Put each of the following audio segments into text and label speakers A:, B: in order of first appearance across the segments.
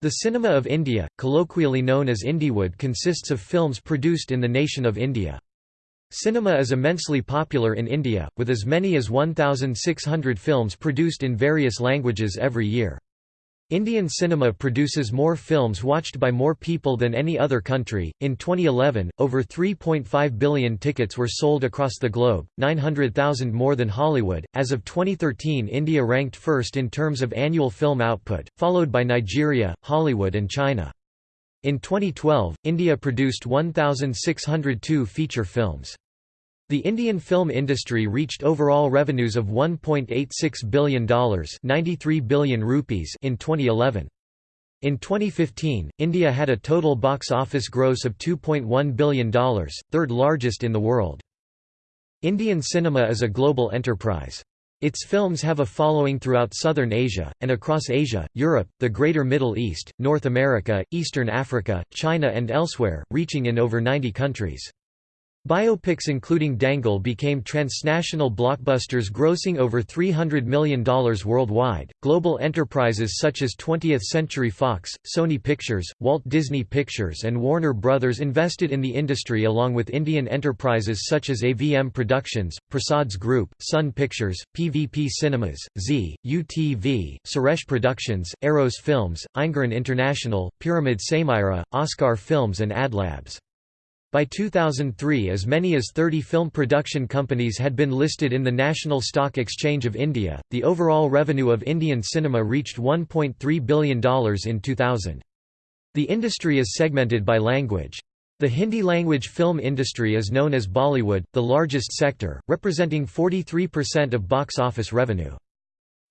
A: The Cinema of India, colloquially known as Indywood consists of films produced in the nation of India. Cinema is immensely popular in India, with as many as 1,600 films produced in various languages every year. Indian cinema produces more films watched by more people than any other country. In 2011, over 3.5 billion tickets were sold across the globe, 900,000 more than Hollywood. As of 2013, India ranked first in terms of annual film output, followed by Nigeria, Hollywood, and China. In 2012, India produced 1,602 feature films. The Indian film industry reached overall revenues of $1.86 billion 93 billion rupees in 2011. In 2015, India had a total box office gross of $2.1 billion, third largest in the world. Indian cinema is a global enterprise. Its films have a following throughout southern Asia, and across Asia, Europe, the Greater Middle East, North America, Eastern Africa, China and elsewhere, reaching in over 90 countries. Biopics including Dangal became transnational blockbusters grossing over $300 million worldwide. Global enterprises such as 20th Century Fox, Sony Pictures, Walt Disney Pictures, and Warner Brothers invested in the industry along with Indian enterprises such as AVM Productions, Prasad's Group, Sun Pictures, PVP Cinemas, Z, UTV, Suresh Productions, Eros Films, Ayngaran International, Pyramid Saimira, Oscar Films, and Adlabs. By 2003 as many as 30 film production companies had been listed in the National Stock Exchange of India. The overall revenue of Indian cinema reached $1.3 billion in 2000. The industry is segmented by language. The Hindi-language film industry is known as Bollywood, the largest sector, representing 43% of box office revenue.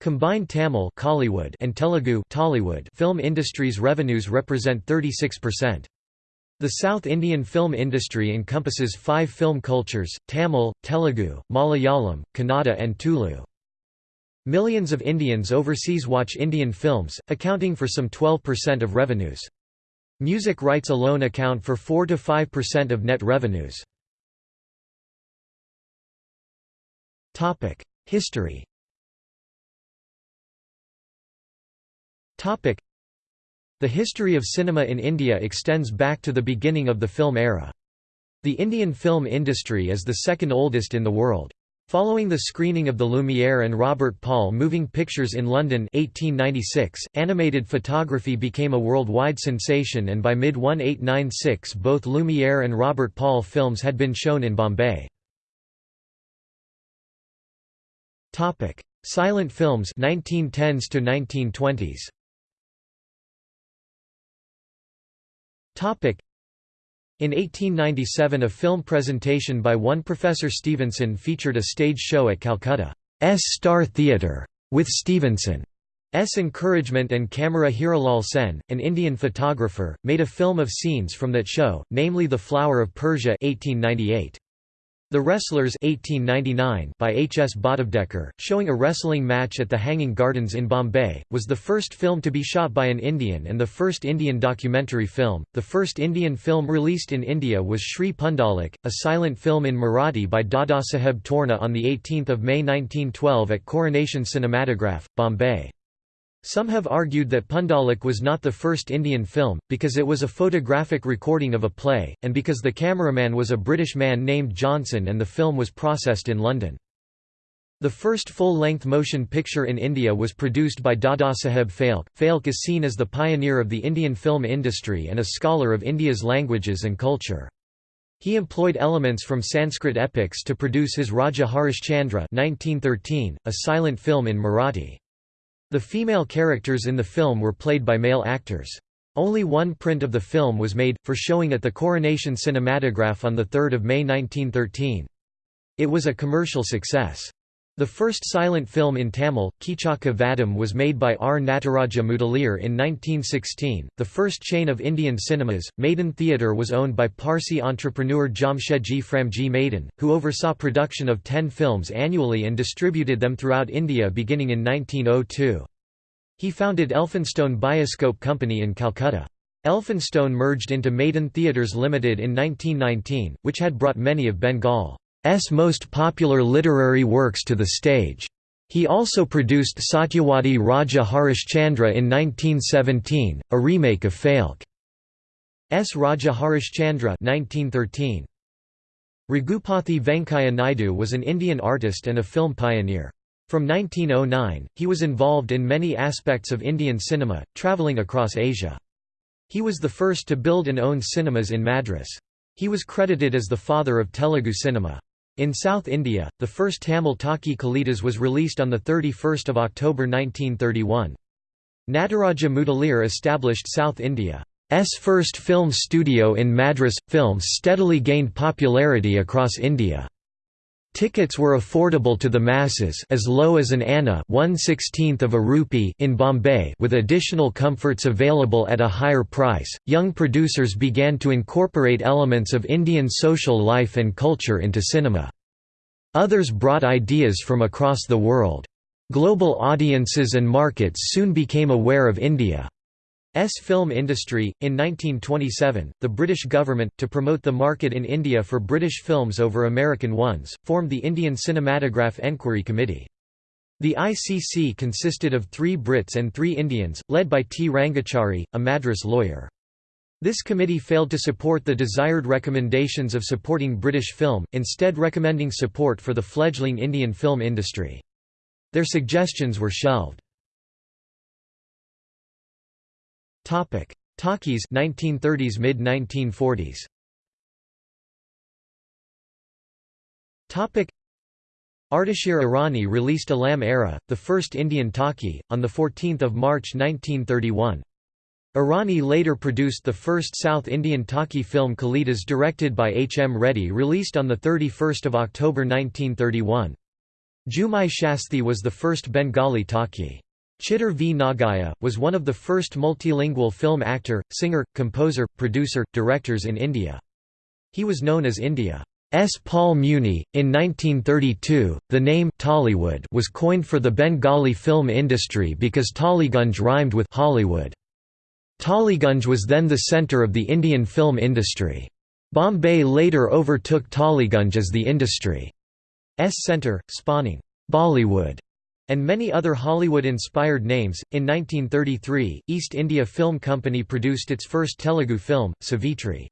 A: Combined Tamil and Telugu film industries revenues represent 36%. The South Indian film industry encompasses five film cultures, Tamil, Telugu, Malayalam, Kannada and Tulu. Millions of Indians overseas watch Indian films, accounting for some 12% of revenues. Music rights alone account for 4–5% of net revenues. History the history of cinema in India extends back to the beginning of the film era. The Indian film industry is the second oldest in the world. Following the screening of the Lumiere and Robert Paul moving pictures in London 1896, animated photography became a worldwide sensation and by mid-1896 both Lumiere and Robert Paul films had been shown in Bombay. Silent films 1910s to 1920s In 1897 a film presentation by one Professor Stevenson featured a stage show at Calcutta's Star Theatre, with Stevenson's encouragement and camera Hiralal Sen, an Indian photographer, made a film of scenes from that show, namely The Flower of Persia 1898. The Wrestlers 1899 by H. S. Bhatavdekar, showing a wrestling match at the Hanging Gardens in Bombay, was the first film to be shot by an Indian and the first Indian documentary film. The first Indian film released in India was Shri Pundalik, a silent film in Marathi by Dadasaheb Torne on 18 May 1912 at Coronation Cinematograph, Bombay. Some have argued that Pundalik was not the first Indian film, because it was a photographic recording of a play, and because the cameraman was a British man named Johnson and the film was processed in London. The first full-length motion picture in India was produced by Dadasaheb Phalke. Phalke is seen as the pioneer of the Indian film industry and a scholar of India's languages and culture. He employed elements from Sanskrit epics to produce his Raja Harishchandra 1913, a silent film in Marathi. The female characters in the film were played by male actors. Only one print of the film was made, for showing at the Coronation Cinematograph on 3 May 1913. It was a commercial success. The first silent film in Tamil, Keechaka Vadham was made by R. Nataraja Mudaliar in 1916. The first chain of Indian cinemas, Madan Theatre was owned by Parsi entrepreneur Jamshedji Framji Madan, who oversaw production of ten films annually and distributed them throughout India beginning in 1902. He founded Elphinstone Bioscope Company in Calcutta. Elphinstone merged into Madan Theatres Limited in 1919, which had brought many of Bengal's most popular literary works to the stage. He also produced Satyawadi Raja Harishchandra in 1917, a remake of Phalke's Raja Harishchandra 1913. Raghupathy Venkaiah Naidu was an Indian artist and a film pioneer. From 1909, he was involved in many aspects of Indian cinema, travelling across Asia. He was the first to build and own cinemas in Madras. He was credited as the father of Telugu cinema. In South India, the first Tamil talkie Kalidas was released on 31 October 1931. Nataraja Mudaliar established South India's first film studio in Madras. Films steadily gained popularity across India. Tickets were affordable to the masses as low as an anna of a rupee in Bombay with additional comforts available at a higher price. Young producers began to incorporate elements of Indian social life and culture into cinema. Others brought ideas from across the world. Global audiences and markets soon became aware of India. S film industry. In 1927, the British government, to promote the market in India for British films over American ones, formed the Indian Cinematograph Enquiry Committee. The ICC consisted of three Brits and three Indians, led by T. Rangachari, a Madras lawyer. This committee failed to support the desired recommendations of supporting British film, instead recommending support for the fledgling Indian film industry. Their suggestions were shelved. Topic: Talkies 1930s mid 1940s. Topic: Ardeshir Irani released Alam Ara, the first Indian talkie, on the 14th of March 1931. Irani later produced the first South Indian talkie film Kalidas directed by H. M. Reddy released on 31 October 1931. Jamai Sasthi was the first Bengali talkie. Chittor V. Nagaiah, was one of the first multilingual film actor, singer, composer, producer, directors in India. He was known as India. S. Paul Muni. In 1932, the name Tollywood was coined for the Bengali film industry because Tollygunge rhymed with Hollywood. Tollygunge was then the centre of the Indian film industry. Bombay later overtook Tollygunge as the industry's centre, spawning Bollywood and many other Hollywood-inspired names. In 1933, East India Film Company produced its first Telugu film, Savitri.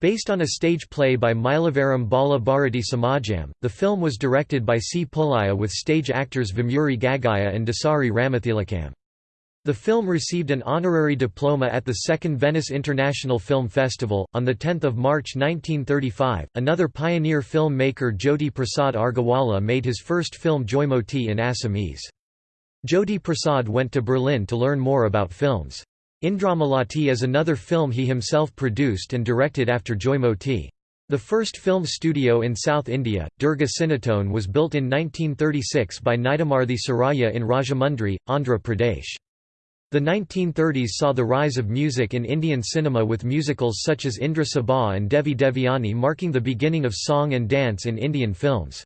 A: Based on a stage play by Mylavaram Bala Bharati Samajam, the film was directed by C. Pullaiah with stage actors Vemuri Gaggaiah and Dasari Ramathilakam. The film received an honorary diploma at the Second Venice International Film Festival. On 10 March 1935, another pioneer film maker Jyoti Prasad Agarwala made his first film Joymoti in Assamese. Jyoti Prasad went to Berlin to learn more about films. Indramalati is another film he himself produced and directed after Joymoti. The first film studio in South India, Durga Cinetone was built in 1936 by Nidamarthi Surayya in Rajahmundry, Andhra Pradesh. The 1930s saw the rise of music in Indian cinema with musicals such as Indra Sabha and Devi Devyani marking the beginning of song and dance in Indian films.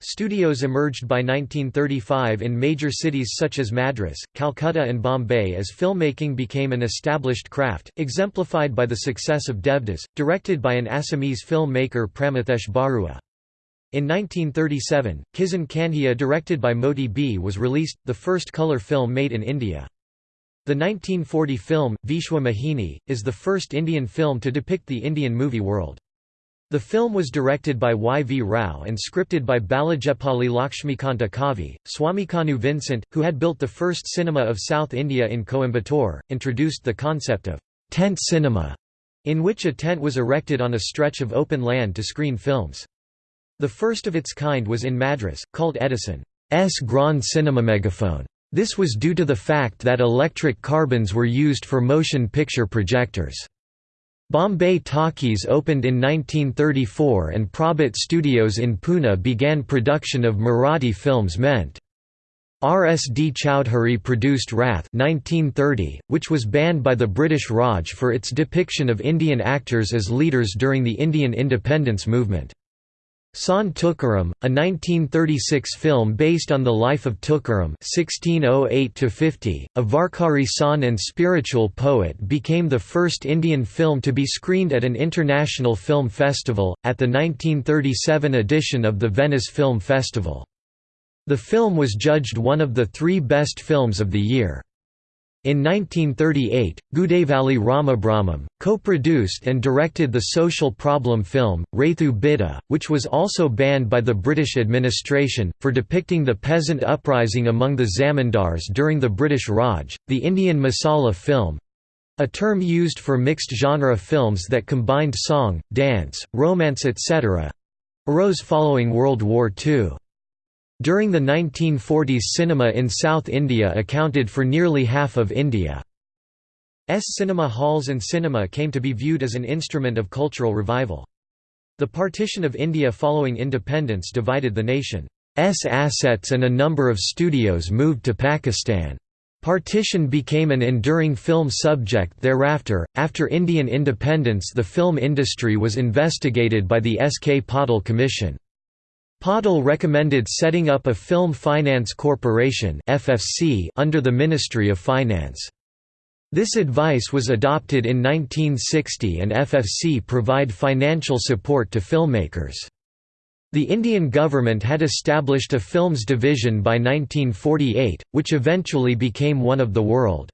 A: Studios emerged by 1935 in major cities such as Madras, Calcutta and Bombay as filmmaking became an established craft, exemplified by the success of Devdas, directed by an Assamese filmmaker Pramathesh Barua. In 1937, Kisan Kanhaiya directed by Moti B was released, the first colour film made in India. The 1940 film, Vishwa Mohini, is the first Indian film to depict the Indian movie world. The film was directed by Y. V. Rao and scripted by Balijepalli Lakshmikanta Kavi. Swamikanu Vincent, who had built the first cinema of South India in Coimbatore, introduced the concept of tent cinema, in which a tent was erected on a stretch of open land to screen films. The first of its kind was in Madras, called Edison's Grand Cinema Megaphone. This was due to the fact that electric carbons were used for motion picture projectors. Bombay Talkies opened in 1934 and Prabhat Studios in Pune began production of Marathi films meant. R. S. D. Chowdhury produced Wrath 1930, which was banned by the British Raj for its depiction of Indian actors as leaders during the Indian independence movement. Sant Tukaram, a 1936 film based on the life of Tukaram (1608–50), a Varkari Sant and spiritual poet, became the first Indian film to be screened at an international film festival, at the 1937 edition of the Venice Film Festival. The film was judged one of the three best films of the year. In 1938, Gudavali Ramabrahmam, co-produced and directed the social problem film, Raithu Bidda, which was also banned by the British administration, for depicting the peasant uprising among the zamindars during the British Raj. The Indian Masala film a term used for mixed-genre films that combined song, dance, romance etc. arose following World War II. During the 1940s cinema in South India accounted for nearly half of India's cinema halls and cinema came to be viewed as an instrument of cultural revival. The partition of India following independence divided the nation's assets and a number of studios moved to Pakistan. Partition became an enduring film subject thereafter. After Indian independence, the film industry was investigated by the S. K. Patil Commission. Patil recommended setting up a Film Finance Corporation (FFC) under the Ministry of Finance. This advice was adopted in 1960 and FFC provide financial support to filmmakers. The Indian government had established a films division by 1948, which eventually became one of the world.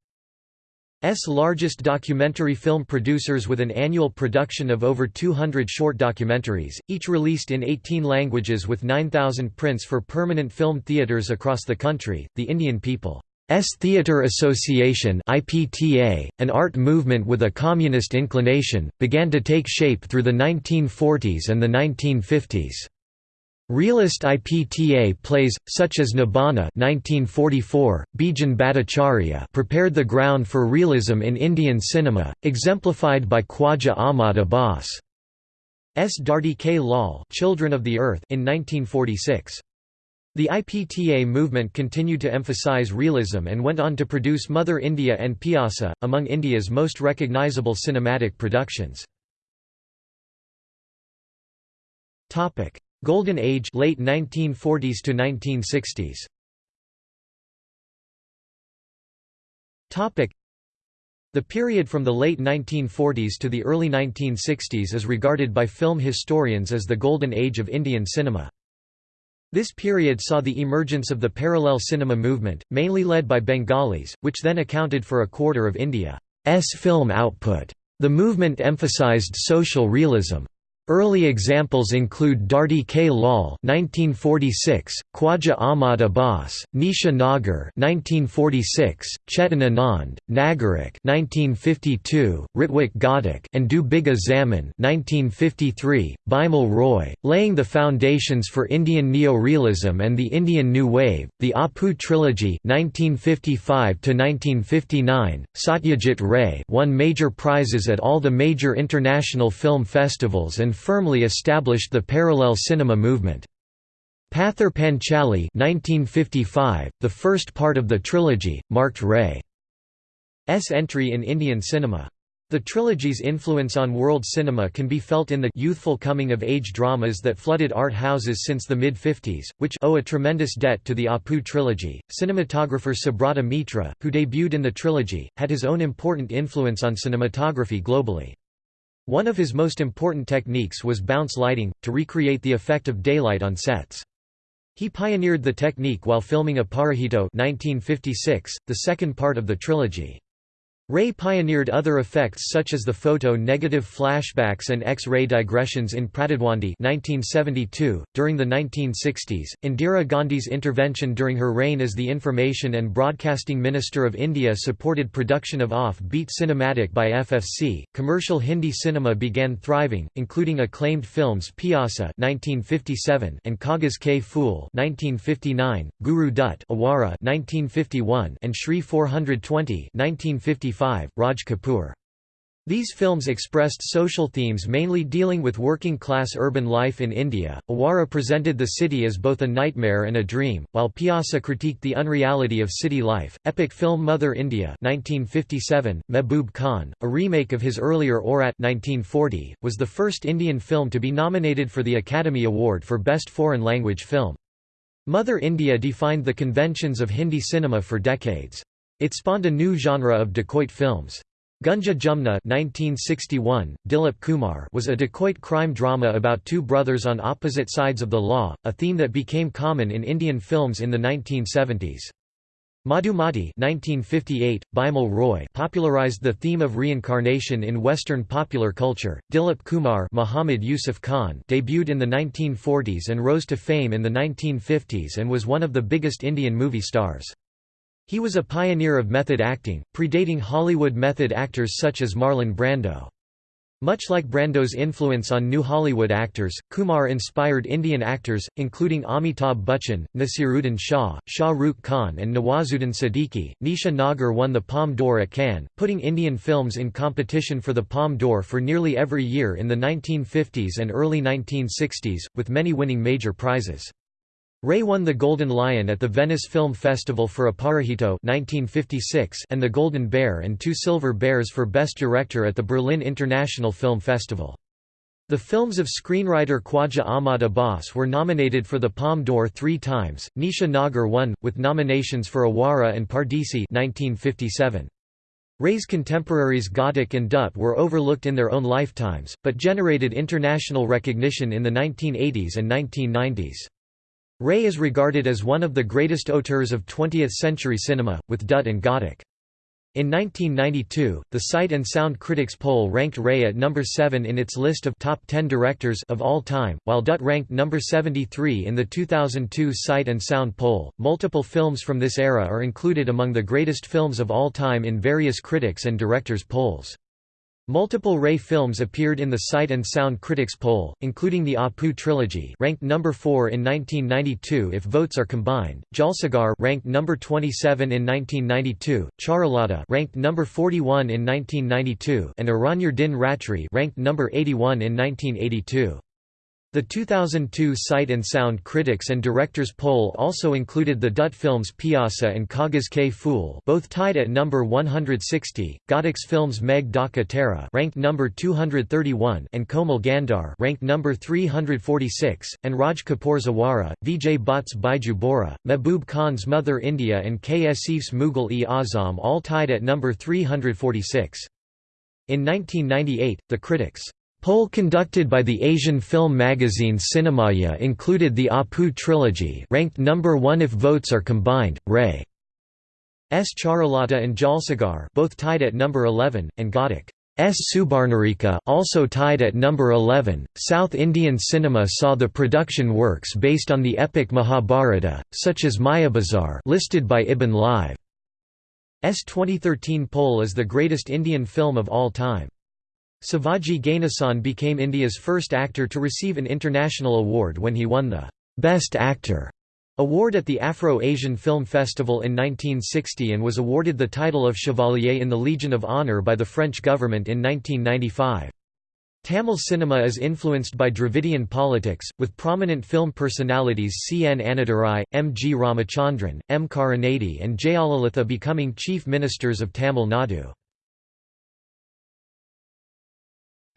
A: S largest documentary film producers with an annual production of over 200 short documentaries, each released in 18 languages with 9,000 prints for permanent film theatres across the country. The Indian People's Theatre Association (IPTA), an art movement with a communist inclination, began to take shape through the 1940s and the 1950s. Realist IPTA plays, such as Nibhana 1944, Bijan Bhattacharya prepared the ground for realism in Indian cinema, exemplified by Khwaja Ahmad Abbas. S. Dharti Ke Lal Children of the Earth in 1946. The IPTA movement continued to emphasize realism and went on to produce Mother India and Pyasa, among India's most recognizable cinematic productions. Golden Age late 1940s to 1960s. Topic The period from the late 1940s to the early 1960s is regarded by film historians as the golden age of Indian cinema. This period saw the emergence of the parallel cinema movement, mainly led by Bengalis, which then accounted for a quarter of India's film output. The movement emphasized social realism. Early examples include Dharti Ke Lal (1946), Khwaja Ahmad Abbas, Neecha Nagar (1946), Chetan Anand, Nagarik (1952), Ritwik Ghatak, and Do Bigha Zamin (1953). Bimal Roy, laying the foundations for Indian neo-realism and the Indian New Wave. The Apu trilogy (1955 to 1959). Satyajit Ray won major prizes at all the major international film festivals and firmly established the parallel cinema movement. Pather Panchali 1955, the first part of the trilogy, marked Ray's entry in Indian cinema. The trilogy's influence on world cinema can be felt in the youthful coming-of-age dramas that flooded art houses since the mid-50s, which owe a tremendous debt to the Apu trilogy. Cinematographer Subrata Mitra, who debuted in the trilogy, had his own important influence on cinematography globally. One of his most important techniques was bounce lighting, to recreate the effect of daylight on sets. He pioneered the technique while filming Aparajito 1956, the second part of the trilogy. Ray pioneered other effects such as the photo-negative flashbacks and X-ray digressions in Pratidwandi 1972. .During the 1960s, Indira Gandhi's intervention during her reign as the Information and Broadcasting Minister of India supported production of off-beat cinematic by FFC. Commercial Hindi cinema began thriving, including acclaimed films Pyasa 1957 and Kagaz Ke Phool 1959, Guru Dutt Awara 1951 and Shri 420 1955 Raj Kapoor. These films expressed social themes mainly dealing with working-class urban life in India. Awara presented the city as both a nightmare and a dream, while Pyasa critiqued the unreality of city life. Epic film Mother India 1957, Mehboob Khan, a remake of his earlier Aurat 1940, was the first Indian film to be nominated for the Academy Award for Best Foreign Language Film. Mother India defined the conventions of Hindi cinema for decades. It spawned a new genre of dacoit films. Gunga Jumna 1961, Dilip Kumar was a dacoit crime drama about two brothers on opposite sides of the law, a theme that became common in Indian films in the 1970s. Madhumati 1958, Bimal Roy popularized the theme of reincarnation in Western popular culture. Dilip Kumar Muhammad Yusuf Khan debuted in the 1940s and rose to fame in the 1950s and was one of the biggest Indian movie stars. He was a pioneer of method acting, predating Hollywood method actors such as Marlon Brando. Much like Brando's influence on new Hollywood actors, Kumar inspired Indian actors, including Amitabh Bachchan, Naseeruddin Shah, Shah Rukh Khan, and Nawazuddin Siddiqui. Neecha Nagar won the Palme d'Or at Cannes, putting Indian films in competition for the Palme d'Or for nearly every year in the 1950s and early 1960s, with many winning major prizes. Ray won the Golden Lion at the Venice Film Festival for Aparajito 1956 and the Golden Bear and two Silver Bears for Best Director at the Berlin International Film Festival. The films of screenwriter Khwaja Ahmad Abbas were nominated for the Palme d'Or three times. Neecha Nagar won, with nominations for Awara and Pardesi 1957. Ray's contemporaries Ghatak and Dutt were overlooked in their own lifetimes, but generated international recognition in the 1980s and 1990s. Ray is regarded as one of the greatest auteurs of 20th-century cinema, with Dutt and Ghatak. In 1992, the Sight and Sound Critics poll ranked Ray at number 7 in its list of top 10 directors of all time, while Dutt ranked number 73 in the 2002 Sight and Sound poll. Multiple films from this era are included among the greatest films of all time in various critics and directors polls. Multiple Ray films appeared in the Sight and Sound Critics poll, including the Apu trilogy, ranked number 4 in 1992 if votes are combined. Jalsaghar ranked number 27 in 1992, Charulata ranked number 41 in 1992, and Aranyer Din Ratri ranked number 81 in 1982. The 2002 Sight and Sound Critics and Directors poll also included the Dutt films Pyasa and Kagaz Ke Phool both tied at number 160, Ghatak's films Megh Dhaka Tara ranked number 231 and Komal Gandhar ranked number 346, and Raj Kapoor's Zawara, Vijay Bhatt's Baiju Bawra, Mehboob Khan's Mother India and K. Asif's Mughal-e Azam all tied at number 346. In 1998, the critics Poll conducted by the Asian film magazine Cinemaya included the Apu trilogy ranked number 1 if votes are combined, Ray. S. Charulata and Jalsaghar both tied at number 11, and Ghatak. S. Subarnarekha also tied at number 11. South Indian cinema saw the production works based on the epic Mahabharata, such as Mayabazar listed by Ibn Live. S 2013 poll is the greatest Indian film of all time. Sivaji Ganesan became India's first actor to receive an international award when he won the Best Actor award at the Afro-Asian Film Festival in 1960 and was awarded the title of Chevalier in the Legion of Honour by the French government in 1995. Tamil cinema is influenced by Dravidian politics, with prominent film personalities C. N. Annadurai, M. G. Ramachandran, M. Karunanidhi and Jayalalitha becoming chief ministers of Tamil Nadu.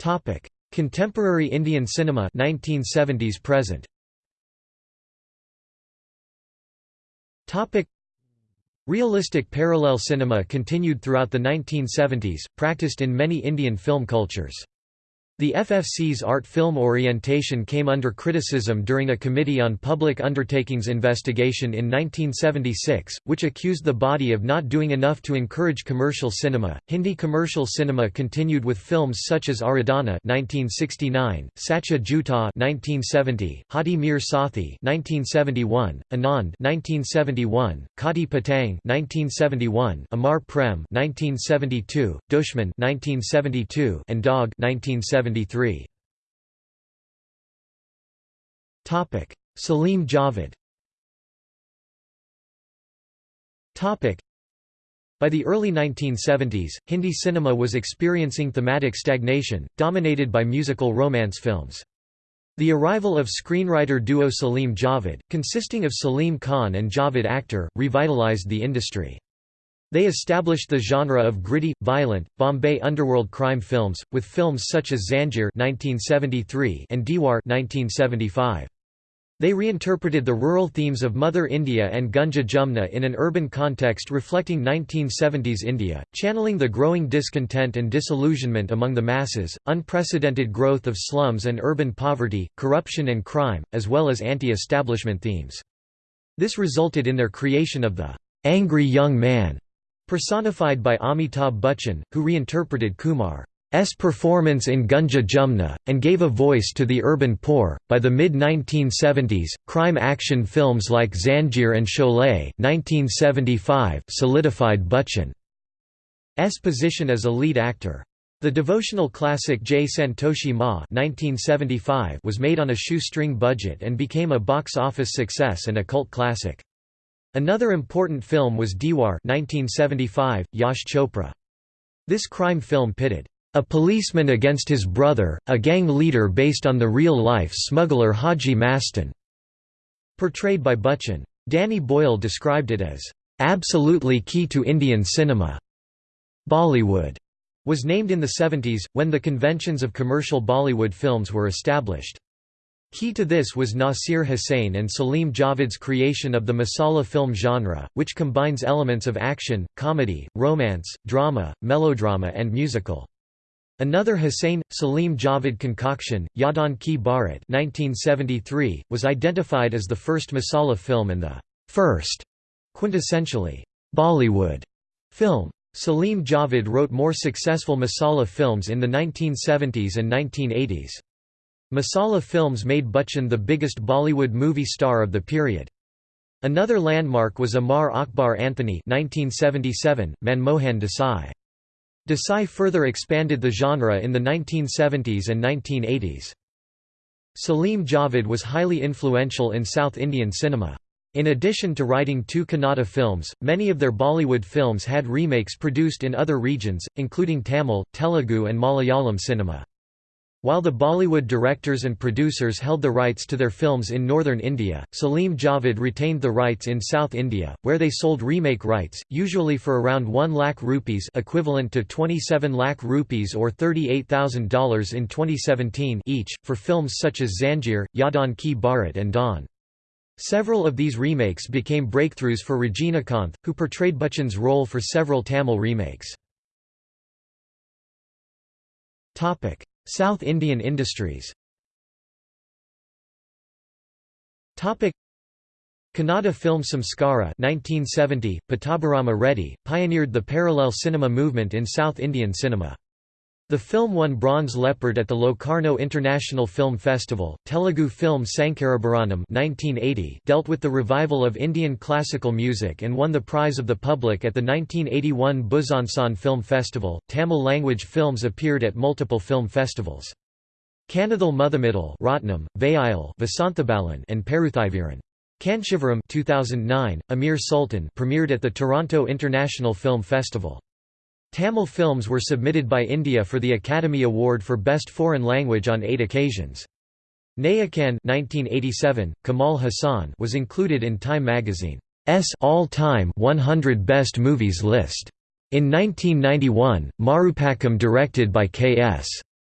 A: Topic: Contemporary Indian cinema 1970s present. Topic: Realistic parallel cinema continued throughout the 1970s, practiced in many Indian film cultures. The FFC's art film orientation came under criticism during a Committee on Public Undertakings investigation in 1976, which accused the body of not doing enough to encourage commercial cinema. Hindi commercial cinema continued with films such as Aradhana (1969), Sacha Jhutha (1970), Haathi Mere Saathi (1971), Anand (1971), Kati Patang (1971), Amar Prem (1972), Dushman (1972), and Dog (1970). 1973. Topic: Salim Javed. Topic: By the early 1970s, Hindi cinema was experiencing thematic stagnation, dominated by musical romance films. The arrival of screenwriter duo Salim Javed, consisting of Salim Khan and Javed Akhtar, revitalized the industry. They established the genre of gritty, violent, Bombay underworld crime films, with films such as (1973) and Deewaar (1975). They reinterpreted the rural themes of Mother India and Gunga Jumna in an urban context reflecting 1970s India, channeling the growing discontent and disillusionment among the masses, unprecedented growth of slums and urban poverty, corruption and crime, as well as anti-establishment themes. This resulted in their creation of the angry young man, personified by Amitabh Bachchan, who reinterpreted Kumar. S performance in Gunga Jumna, and gave a voice to the urban poor. By the mid 1970s, crime action films like Zanjeer and Sholay (1975) solidified Bachchan's position as a lead actor. The devotional classic Jai Santoshi Ma (1975) was made on a shoestring budget and became a box office success and a cult classic. Another important film was Deewaar 1975, Yash Chopra. This crime film pitted a policeman against his brother, a gang leader based on the real-life smuggler Haji Mastan. Portrayed by Bachchan. Danny Boyle described it as, "...absolutely key to Indian cinema." Bollywood was named in the 70s, when the conventions of commercial Bollywood films were established. Key to this was Nasir Hussain and Salim Javed's creation of the masala film genre, which combines elements of action, comedy, romance, drama, melodrama and musical. Another Hussain Salim Javed concoction, Yaadon Ki Baaraat 1973, was identified as the first Masala film and the first, quintessentially, Bollywood film. Salim Javed wrote more successful Masala films in the 1970s and 1980s. Masala films made Bachchan the biggest Bollywood movie star of the period. Another landmark was Amar Akbar Anthony 1977, Manmohan Desai. Desai further expanded the genre in the 1970s and 1980s. Salim Javed was highly influential in South Indian cinema. In addition to writing two Kannada films, many of their Bollywood films had remakes produced in other regions, including Tamil, Telugu and Malayalam cinema. While the Bollywood directors and producers held the rights to their films in northern India, Salim Javed retained the rights in South India, where they sold remake rights, usually for around 1 lakh rupees equivalent to 27 lakh rupees or $38,000 in 2017 each, for films such as Zanjeer, Yaadon Ki Baaraat and Dawn. Several of these remakes became breakthroughs for Regina Rajinikanth, who portrayed Bachchan's role for several Tamil remakes. South Indian industries Kannada film Samskara 1970, Pattabhirama Reddy, pioneered the parallel cinema movement in South Indian cinema. The film won Bronze Leopard at the Locarno International Film Festival. Telugu film Sankarabharanam (1980) dealt with the revival of Indian classical music and won the prize of the public at the 1981 Besançon Film Festival. Tamil language films appeared at multiple film festivals. Kannathil Muthamittal Ratnam, Veyil Vasanthabalan and Paruthiveeran. Kanchivaram 2009, Amir Sultan premiered at the Toronto International Film Festival. Tamil films were submitted by India for the Academy Award for Best Foreign Language on eight occasions. Nayakan 1987, Kamal Haasan was included in Time magazine's all-time 100 Best Movies list. In 1991, Marupakkam directed by K.S.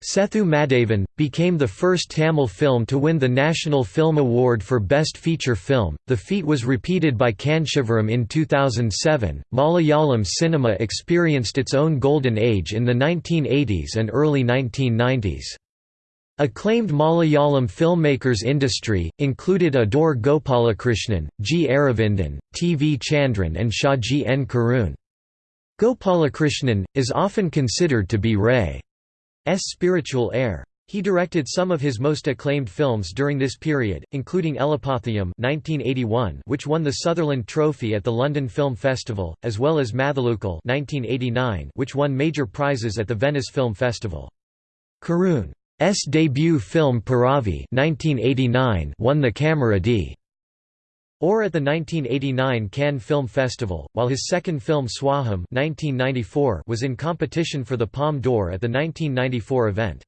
A: Sethu Madhavan, became the first Tamil film to win the National Film Award for Best Feature Film. The feat was repeated by Kanchivaram in 2007. Malayalam cinema experienced its own golden age in the 1980s and early 1990s. Acclaimed Malayalam filmmakers industry, included Adoor Gopalakrishnan, G. Aravindan, T. V. Chandran and Shaji N. Karun. Gopalakrishnan, is often considered to be Ray. S spiritual heir. He directed some of his most acclaimed films during this period, including (1981), which won the Sutherland Trophy at the London Film Festival, as well as Mathilukal (1989), which won major prizes at the Venice Film Festival. Karun's debut film Piravi (1989) won the Camera D. Or at the 1989 Cannes Film Festival, while his second film Swaham 1994 was in competition for the Palme d'Or at the 1994 event.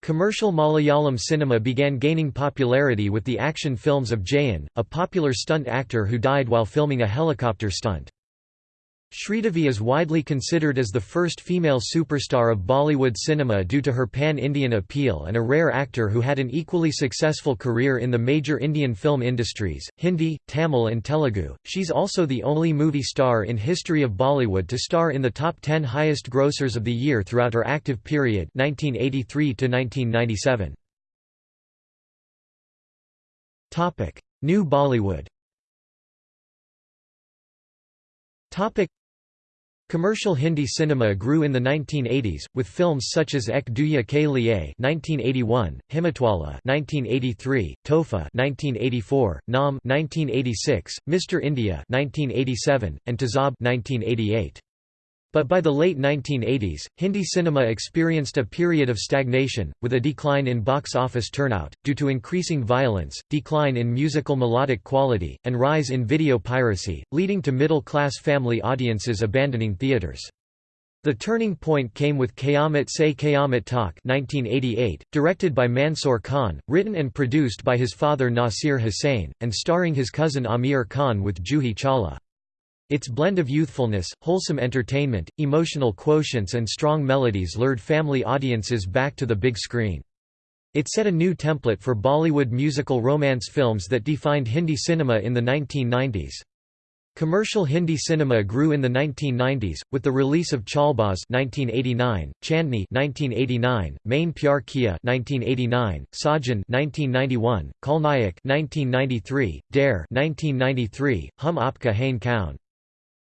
A: Commercial Malayalam cinema began gaining popularity with the action films of Jayan, a popular stunt actor who died while filming a helicopter stunt. Sridevi is widely considered as the first female superstar of Bollywood cinema due to her pan-Indian appeal and a rare actor who had an equally successful career in the major Indian film industries, Hindi, Tamil and Telugu. She's also the only movie star in history of Bollywood to star in the top 10 highest grossers of the year throughout her active period 1983 to 1997. Topic: New Bollywood. Topic Commercial Hindi cinema grew in the 1980s, with films such as Ek Duuje Ke Liye (1981), Himmatwala (1983), Tohfa (1984), Naam (1986), Mr. India (1987), and Tezaab (1988). But by the late 1980s, Hindi cinema experienced a period of stagnation, with a decline in box office turnout, due to increasing violence, decline in musical melodic quality, and rise in video piracy, leading to middle-class family audiences abandoning theatres. The turning point came with Qayamat Se Qayamat Tak 1988, directed by Mansoor Khan, written and produced by his father Nasir Hussain, and starring his cousin Aamir Khan with Juhi Chawla. Its blend of youthfulness, wholesome entertainment, emotional quotients and strong melodies lured family audiences back to the big screen. It set a new template for Bollywood musical romance films that defined Hindi cinema in the 1990s. Commercial Hindi cinema grew in the 1990s, with the release of Chalbaz 1989, Chandni 1989, Main Pyar Kiya 1989, Sajan 1991, Khalnayak 1993, Dare 1993, Hum Aapka Hain Kaun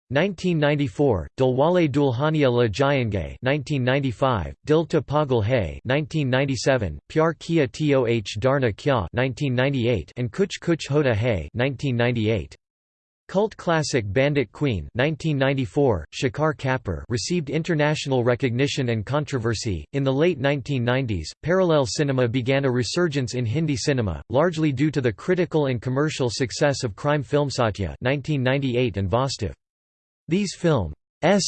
A: 1994, Dilwale Dulhania Le Jayenge 1995, Dil to Pagal Hai 1997, Pyar Kiya Toh Darna Kya 1998, and Kuch Kuch Hota Hai 1998. Cult classic Bandit Queen 1994, Shekhar Kapur received international recognition and controversy. In the late 1990s, parallel cinema began a resurgence in Hindi cinema, largely due to the critical and commercial success of crime film Satya 1998 and Vastav. These films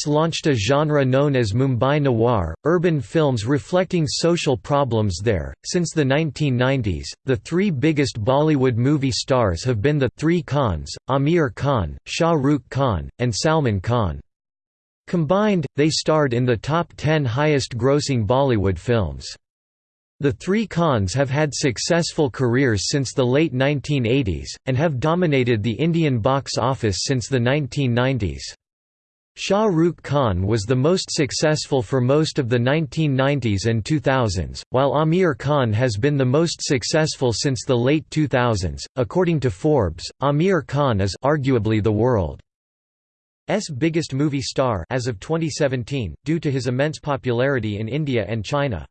A: launched a genre known as Mumbai Noir, urban films reflecting social problems there. Since the 1990s, the three biggest Bollywood movie stars have been the three Khans, Aamir Khan, Shah Rukh Khan, and Salman Khan. Combined, they starred in the top 10 highest grossing Bollywood films. The three Khans have had successful careers since the late 1980s, and have dominated the Indian box office since the 1990s. Shah Rukh Khan was the most successful for most of the 1990s and 2000s, while Aamir Khan has been the most successful since the late 2000s. According to Forbes, Aamir Khan is arguably the world's biggest movie star as of 2017, due to his immense popularity in India and China.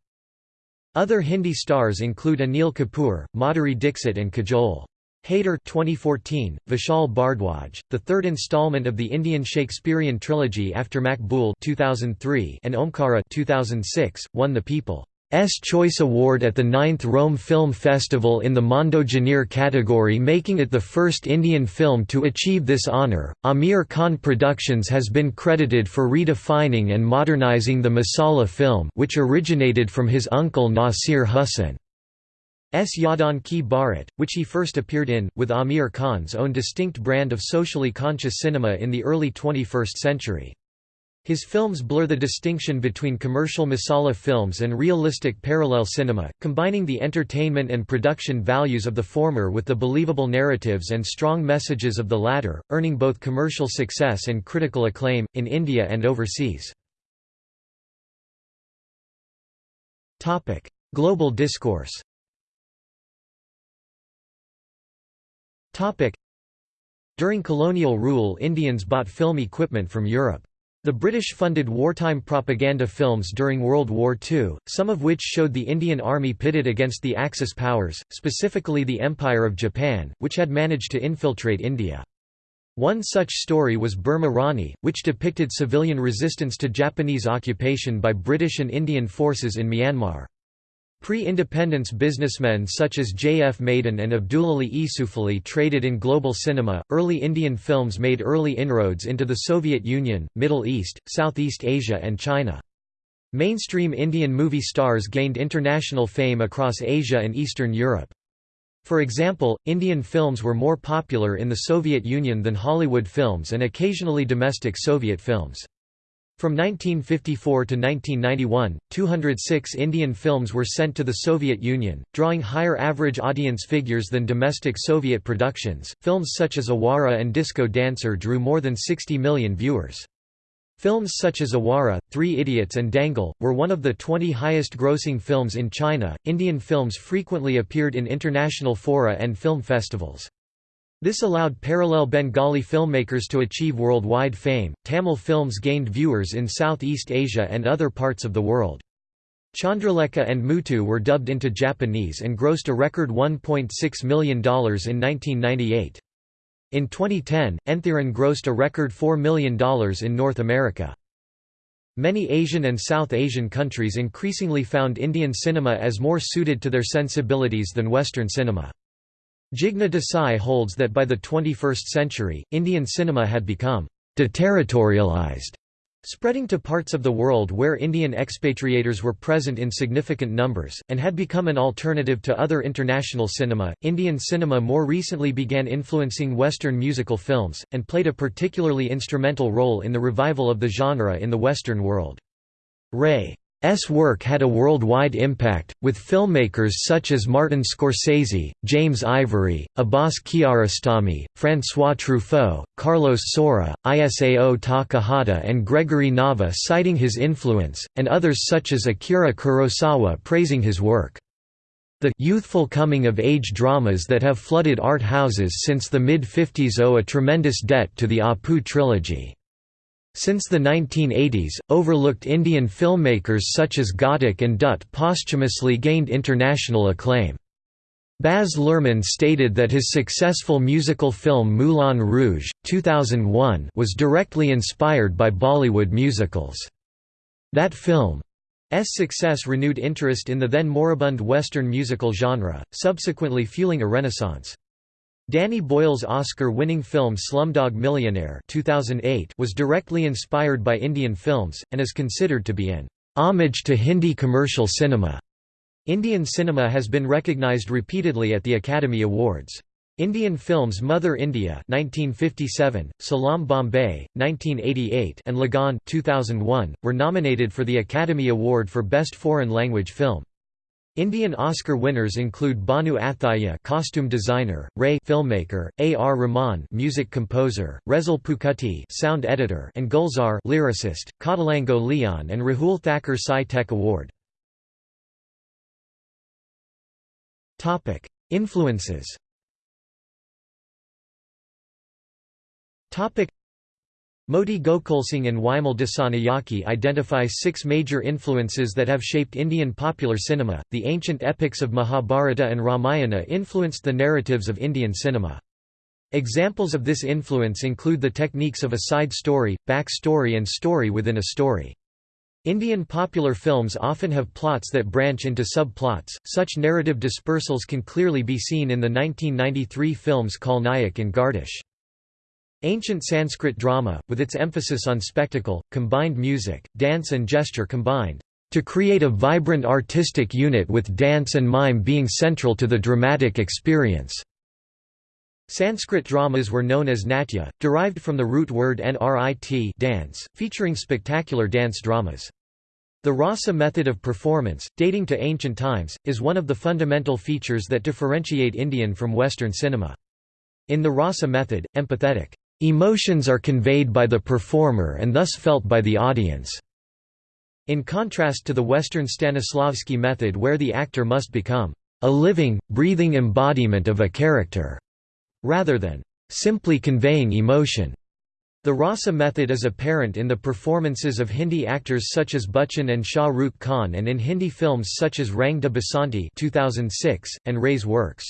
A: Other Hindi stars include Anil Kapoor, Madhuri Dixit and Kajol. Haider 2014, Vishal Bhardwaj, the third installment of the Indian Shakespearean trilogy after Maqbool 2003 and Omkara 2006, won the People's Choice Award at the 9th Rome Film Festival in the Mondo Genre category making it the first Indian film to achieve this honour. Aamir Khan Productions has been credited for redefining and modernizing the masala film which originated from his uncle Nasir Hussain. S. Yaadon Ki Baaraat, which he first appeared in, with Aamir Khan's own distinct brand of socially conscious cinema in the early 21st century. His films blur the distinction between commercial masala films and realistic parallel cinema, combining the entertainment and production values of the former with the believable narratives and strong messages of the latter, earning both commercial success and critical acclaim, in India and overseas. Global discourse During colonial rule Indians bought film equipment from Europe. The British funded wartime propaganda films during World War II, some of which showed the Indian Army pitted against the Axis powers, specifically the Empire of Japan, which had managed to infiltrate India. One such story was Burma Rani, which depicted civilian resistance to Japanese occupation by British and Indian forces in Myanmar. Pre-independence businessmen such as J. F. Madan and Abdulally Esoofally traded in global cinema. Early Indian films made early inroads into the Soviet Union, Middle East, Southeast Asia and China. Mainstream Indian movie stars gained international fame across Asia and Eastern Europe. For example, Indian films were more popular in the Soviet Union than Hollywood films and occasionally domestic Soviet films. From 1954 to 1991, 206 Indian films were sent to the Soviet Union, drawing higher average audience figures than domestic Soviet productions. Films such as Awara and Disco Dancer drew more than 60 million viewers. Films such as Awara, Three Idiots, and Dangal were one of the 20 highest grossing films in China. Indian films frequently appeared in international fora and film festivals. This allowed parallel Bengali filmmakers to achieve worldwide fame. Tamil films gained viewers in Southeast Asia and other parts of the world. Chandralekha and Muthu were dubbed into Japanese and grossed a record $1.6 million in 1998. In 2010, Enthiran grossed a record $4 million in North America. Many Asian and South Asian countries increasingly found Indian cinema as more suited to their sensibilities than Western cinema. Jigna Desai holds that by the 21st century, Indian cinema had become deterritorialized spreading to parts of the world where Indian expatriators were present in significant numbers, and had become an alternative to other international cinema. Indian cinema more recently began influencing Western musical films, and played a particularly instrumental role in the revival of the genre in the Western world. Ray S. work had a worldwide impact, with filmmakers such as Martin Scorsese, James Ivory, Abbas Kiarostami, François Truffaut, Carlos Saura, Isao Takahata and Gregory Nava citing his influence, and others such as Akira Kurosawa praising his work. The youthful coming-of-age dramas that have flooded art houses since the mid-50s owe a tremendous debt to the Apu trilogy. Since the 1980s, overlooked Indian filmmakers such as Ghatak and Dutt posthumously gained international acclaim. Baz Luhrmann stated that his successful musical film Moulin Rouge! 2001 was directly inspired by Bollywood musicals. That film's success renewed interest in the then moribund Western musical genre, subsequently fueling a renaissance. Danny Boyle's Oscar-winning film Slumdog Millionaire 2008 was directly inspired by Indian films, and is considered to be an homage to Hindi commercial cinema. Indian cinema has been recognized repeatedly at the Academy Awards. Indian films Mother India 1957, Salaam Bombay 1988 and Lagaan 2001 were nominated for the Academy Award for Best Foreign Language Film. Indian Oscar winners include Bhanu Athayya costume designer, Ray filmmaker, A. R. Rahman music composer, Resul Pookutty sound editor and Gulzar lyricist, Cottalango Leon and Rahul Thakkar Sai Tech Award. Topic: Influences. Topic: Moti Gokulsing and Wimal Dissanayake identify six major influences that have shaped Indian popular cinema. The ancient epics of Mahabharata and Ramayana influenced the narratives of Indian cinema. Examples of this influence include the techniques of a side story, back story, and story within a story. Indian popular films often have plots that branch into subplots. Such narrative dispersals can clearly be seen in the 1993 films Khalnayak and Gardish. Ancient Sanskrit drama, with its emphasis on spectacle, combined music, dance and gesture combined, to create a vibrant artistic unit with dance and mime being central to the dramatic experience. Sanskrit dramas were known as natya, derived from the root word nrit dance, featuring spectacular dance dramas. The rasa method of performance, dating to ancient times, is one of the fundamental features that differentiate Indian from Western cinema. In the rasa method, empathetic Emotions are conveyed by the performer and thus felt by the audience. In contrast to the Western Stanislavski method where the actor must become a living, breathing embodiment of a character, rather than simply conveying emotion. The Rasa method is apparent in the performances of Hindi actors such as Bachchan and Shah Rukh Khan and in Hindi films such as Rang de Basanti 2006, and Ray's works.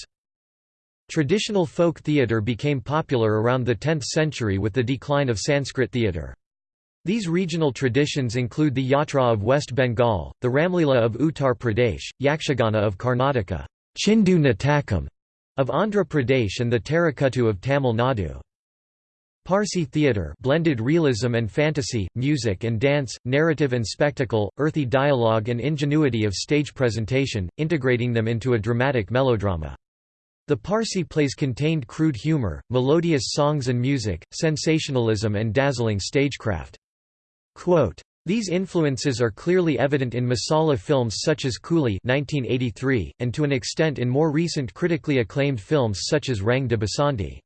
A: Traditional folk theatre became popular around the 10th century with the decline of Sanskrit theatre. These regional traditions include the Yatra of West Bengal, the Ramlila of Uttar Pradesh, Yakshagana of Karnataka, Chindu Natakam of Andhra Pradesh and the Terukkuttu of Tamil Nadu. Parsi theatre blended realism and fantasy, music and dance, narrative and spectacle, earthy dialogue and ingenuity of stage presentation, integrating them into a dramatic melodrama. The Parsi plays contained crude humor, melodious songs and music, sensationalism and dazzling stagecraft. Quote, these influences are clearly evident in Masala films such as Coolie 1983, and to an extent in more recent critically acclaimed films such as Rang de Basanti.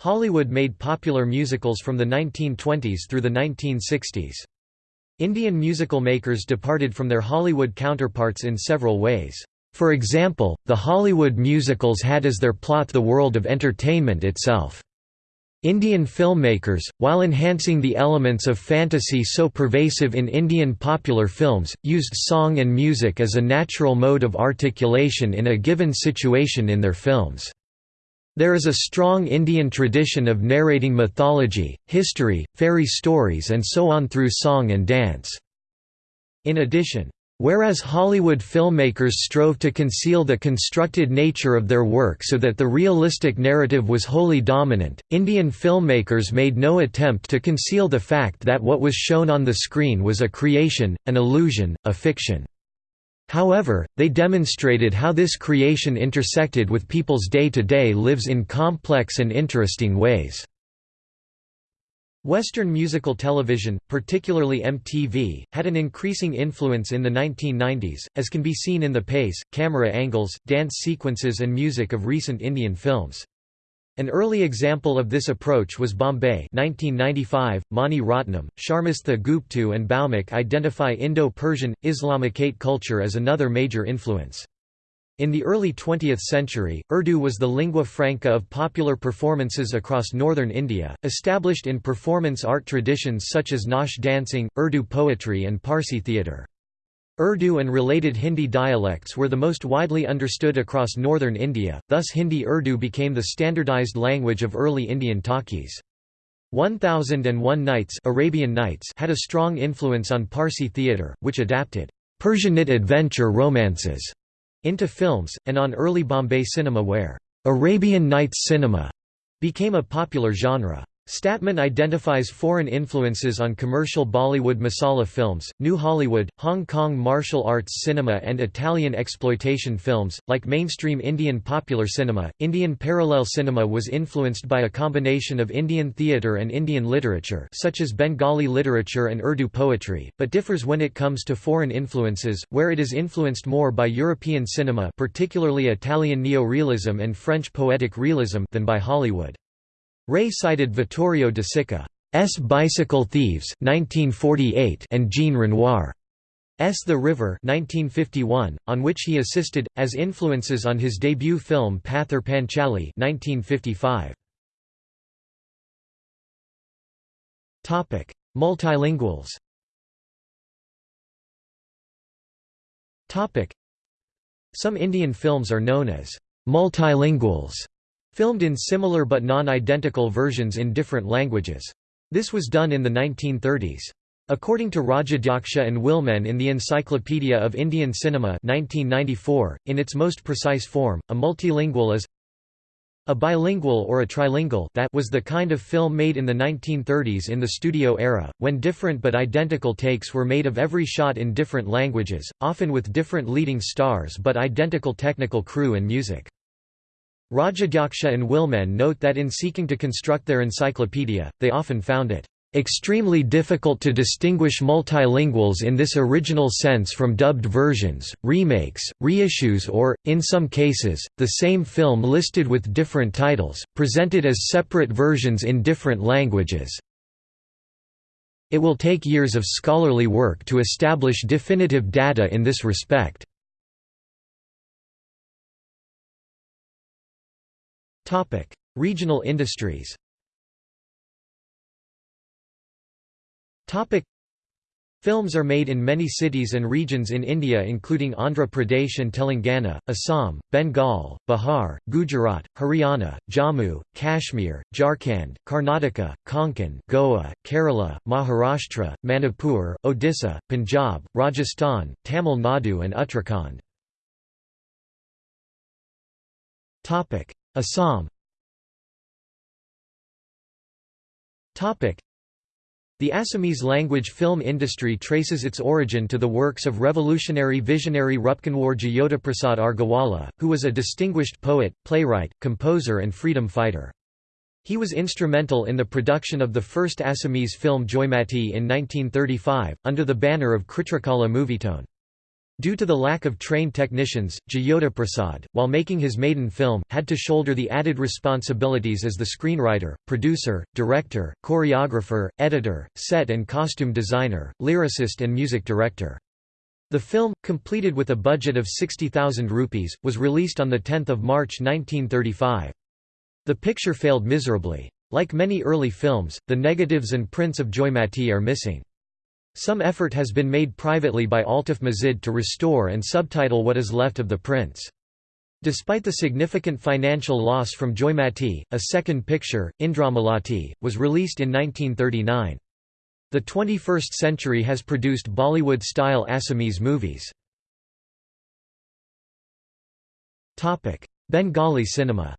A: Hollywood made popular musicals from the 1920s through the 1960s. Indian musical makers departed from their Hollywood counterparts in several ways. For example, the Hollywood musicals had as their plot the world of entertainment itself. Indian filmmakers, while enhancing the elements of fantasy so pervasive in Indian popular films, used song and music as a natural mode of articulation in a given situation in their films. There is a strong Indian tradition of narrating mythology, history, fairy stories and so on through song and dance. In addition, Whereas Hollywood filmmakers strove to conceal the constructed nature of their work so that the realistic narrative was wholly dominant, Indian filmmakers made no attempt to conceal the fact that what was shown on the screen was a creation, an illusion, a fiction. However, they demonstrated how this creation intersected with people's day-to-day -day lives in complex and interesting ways. Western musical television, particularly MTV, had an increasing influence in the 1990s, as can be seen in the pace, camera angles, dance sequences and music of recent Indian films. An early example of this approach was Bombay 1995. Mani Ratnam, Sharmistha Gooptu and Bhaumik identify Indo-Persian, Islamicate culture as another major influence. In the early 20th century, Urdu was the lingua franca of popular performances across northern India, established in performance art traditions such as Nautch dancing, Urdu poetry and Parsi theatre. Urdu and related Hindi dialects were the most widely understood across northern India, thus Hindi-Urdu became the standardized language of early Indian talkies. 1001 Nights, Arabian Nights had a strong influence on Parsi theatre, which adapted Persianate adventure romances into films, and on early Bombay cinema where Arabian Nights cinema became a popular genre. Stadtman identifies foreign influences on commercial Bollywood masala films, New Hollywood, Hong Kong martial arts cinema, and Italian exploitation films. Like mainstream Indian popular cinema, Indian parallel cinema was influenced by a combination of Indian theatre and Indian literature, such as Bengali literature and Urdu poetry, but differs when it comes to foreign influences, where it is influenced more by European cinema, particularly Italian neo-realism and French poetic realism, than by Hollywood. Ray cited Vittorio De Sica's Bicycle Thieves 1948 and Jean Renoir's The River 1951, on which he assisted, as influences on his debut film Pather Panchali 1955. Multilinguals Some Indian films are known as multilinguals filmed in similar but non-identical versions in different languages. This was done in the 1930s. According to Rajadhyaksha and Willemen in the Encyclopedia of Indian Cinema 1994, in its most precise form, a multilingual is a bilingual or a trilingual that was the kind of film made in the 1930s in the studio era, when different but identical takes were made of every shot in different languages, often with different leading stars but identical technical crew and music. Rajadhyaksha and Willemen note that in seeking to construct their encyclopedia, they often found it extremely difficult to distinguish multilinguals in this original sense from dubbed versions, remakes, reissues or, in some cases, the same film listed with different titles, presented as separate versions in different languages. It will take years of scholarly work to establish definitive data in this respect. Topic: Regional industries. Topic: Films are made in many cities and regions in India including Andhra Pradesh and Telangana, Assam, Bengal, Bihar, Gujarat, Haryana, Jammu, Kashmir, Jharkhand, Karnataka, Konkan, Goa, Kerala, Maharashtra, Manipur, Odisha, Punjab, Rajasthan, Tamil Nadu and Uttarakhand. Assam The Assamese language film industry traces its origin to the works of revolutionary visionary Rupkonwar Jyotiprasad Agarwala, who was a distinguished poet, playwright, composer and freedom fighter. He was instrumental in the production of the first Assamese film Joymati in 1935, under the banner of Chitrakala Movietone. Due to the lack of trained technicians, Jayota Prasad, while making his maiden film, had to shoulder the added responsibilities as the screenwriter, producer, director, choreographer, editor, set and costume designer, lyricist and music director. The film, completed with a budget of 60,000 rupees, was released on 10 March 1935. The picture failed miserably. Like many early films, the negatives and prints of Joymati are missing. Some effort has been made privately by Altaf Mazid to restore and subtitle what is left of the prints. Despite the significant financial loss from Joymati, a second picture, Indramalati, was released in 1939. The 21st century has produced Bollywood-style Assamese movies. Bengali cinema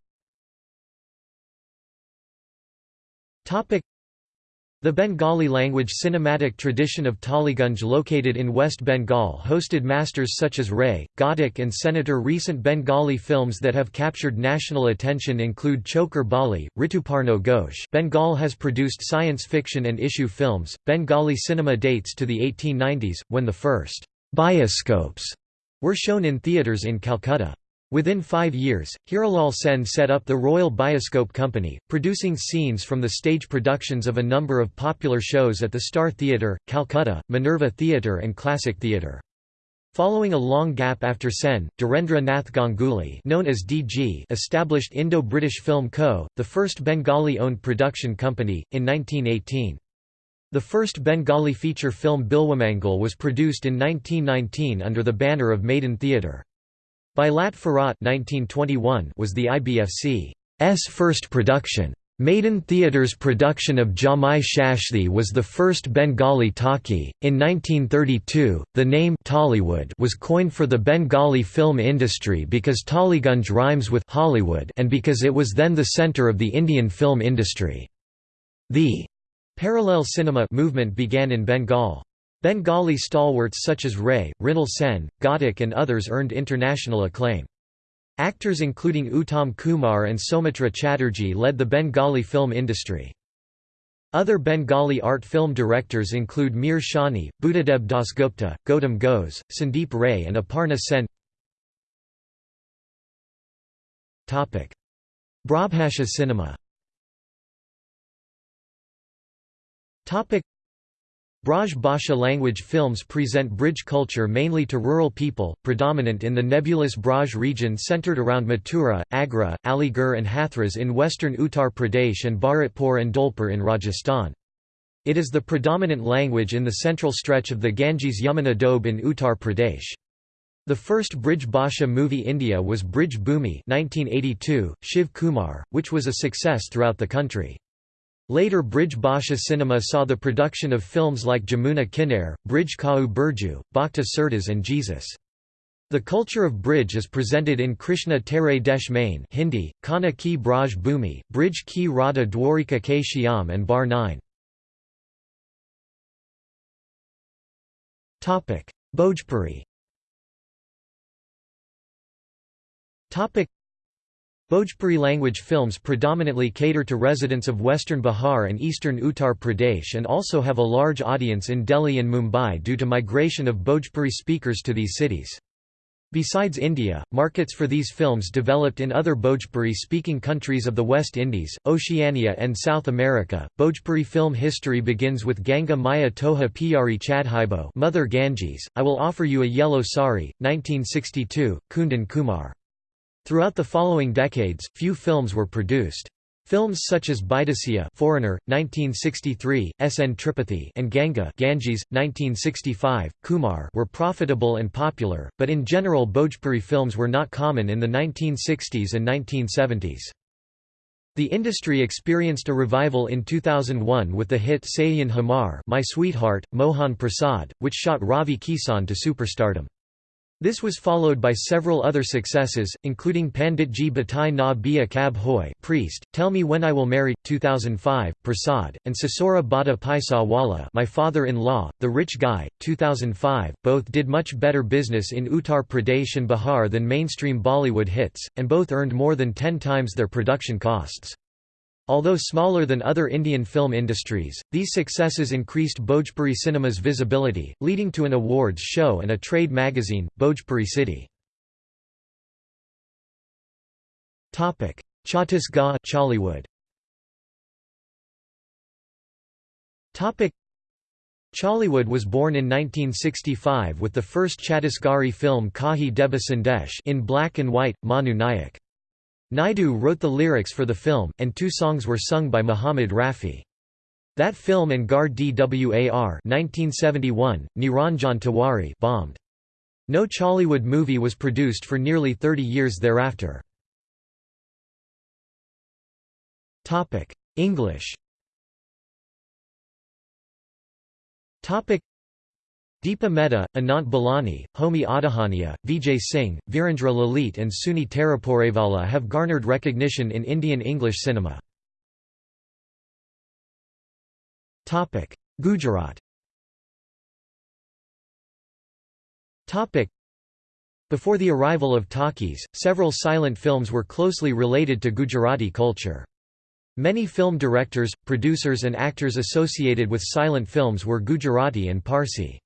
A: the Bengali language cinematic tradition of Tollygunge located in West Bengal hosted masters such as Ray, Ghatak and Senator Recent Bengali films that have captured national attention include Chokher Bali, Rituparno Ghosh Bengal has produced science fiction and issue films. Bengali cinema dates to the 1890s, when the first bioscopes were shown in theatres in Calcutta. Within five years, Hiralal Sen set up the Royal Bioscope Company, producing scenes from the stage productions of a number of popular shows at the Star Theatre, Calcutta, Minerva Theatre and Classic Theatre. Following a long gap after Sen, Dhirendra Nath Ganguly known as DG established Indo-British Film Co., the first Bengali-owned production company, in 1918. The first Bengali feature film Bilwamangal was produced in 1919 under the banner of Madan Theatre. Bilat Ferat 1921 was the IBFC's first production. Madan Theatre's production of Jamai Sasthi was the first Bengali talkie. In 1932, the name Tollywood was coined for the Bengali film industry because Tollygunge rhymes with Hollywood and because it was then the center of the Indian film industry. The parallel cinema movement began in Bengal. Bengali stalwarts such as Ray, Mrinal Sen, Ghatak and others earned international acclaim. Actors including Uttam Kumar and Soumitra Chatterjee led the Bengali film industry. Other Bengali art film directors include Mir Shani, Buddhadeb Dasgupta, Gautam Ghose, Sandip Ray and Aparna Sen Brajbhasha cinema Braj Bhasha language films present Brij culture mainly to rural people, predominant in the nebulous Braj region centered around Mathura, Agra, Aligarh and Hathras in western Uttar Pradesh and Bharatpur and Dholpur in Rajasthan. It is the predominant language in the central stretch of the Ganges Yamuna Doab in Uttar Pradesh. The first Brij Bhasha movie India was Brij Bhumi 1982, Shiv Kumar, which was a success throughout the country. Later Brij Bhasha cinema saw the production of films like Jamuna Kinnair, Brij Kau Burju, Bhakta and Jesus. The culture of Brij is presented in Krishna Tere Desh Main Hindi, Kana Ki Braj Bhumi, Brij Ki Radha Dwarika Ke Shyam and Bar 9. Bhojpuri Bhojpuri language films predominantly cater to residents of western Bihar and eastern Uttar Pradesh and also have a large audience in Delhi and Mumbai due to migration of Bhojpuri speakers to these cities. Besides India, markets for these films developed in other Bhojpuri-speaking countries of the West Indies, Oceania and South America. Bhojpuri film history begins with Ganga Maya Toha Piyari Chadhaibo Mother Ganges, I Will Offer You a Yellow Sari, 1962, Kundan Kumar. Throughout the following decades, few films were produced. Films such as Bidesiya Foreigner, 1963, S. N. Tripathi and Ganga Ganges, 1965, Kumar were profitable and popular, but in general Bhojpuri films were not common in the 1960s and 1970s. The industry experienced a revival in 2001 with the hit Sahiyan Hamar My Sweetheart, Mohan Prasad, which shot Ravi Kishan to superstardom. This was followed by several other successes, including Panditji Batai Na Bia Kab Hoy Priest, Tell Me When I Will Marry, 2005, Prasad, and Sasura Bada Paisa Wala My Father-in-Law, The Rich Guy, 2005. Both did much better business in Uttar Pradesh and Bihar than mainstream Bollywood hits, and both earned more than ten times their production costs. Although smaller than other Indian film industries, these successes increased Bhojpuri cinema's visibility, leading to an awards show and a trade magazine, Bhojpuri City. Chhattisgarh Chollywood Chollywood was born in 1965 with the first Chhattisgarhi film Kahi Deba Sandesh in black and white, Manu Nayak. Naidu wrote the lyrics for the film, and two songs were sung by Muhammad Rafi. That film and Ghar Dwar 1971, Niranjan Tiwari bombed. No Chollywood movie was produced for nearly 30 years thereafter. English Deepa Mehta, Anant Balani, Homi Adajania, Vijay Singh, Virendra Lalit and Suni Taraporevala have garnered recognition in Indian English cinema. Gujarat Before the arrival of talkies, several silent films were closely related to Gujarati culture. Many film directors, producers and actors associated with silent films were Gujarati and Parsi.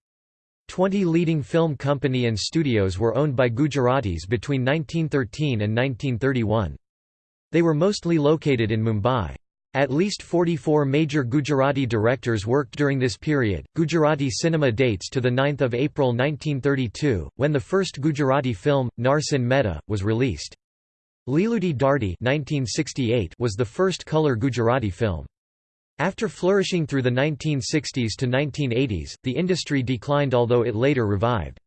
A: Twenty leading film company and studios were owned by Gujaratis between 1913 and 1931. They were mostly located in Mumbai. At least 44 major Gujarati directors worked during this period. Gujarati cinema dates to 9 April 1932, when the first Gujarati film, Narsinh Mehta, was released. Leeludi Dharti 1968 was the first colour Gujarati film. After flourishing through the 1960s to 1980s, the industry declined although it later revived.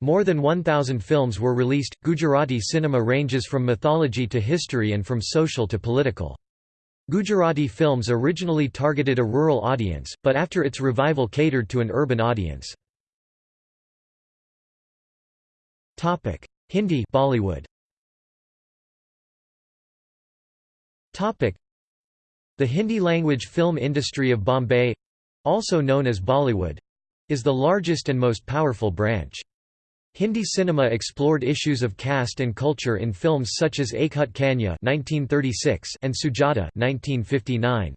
A: More than 1,000 films were released. Gujarati cinema ranges from mythology to history and from social to political. Gujarati films originally targeted a rural audience, but after its revival catered to an urban audience. Topic: Hindi Bollywood the Hindi-language film industry of Bombay—also known as Bollywood—is the largest and most powerful branch. Hindi cinema explored issues of caste and culture in films such as Achhut Kanya and Sujata 1959.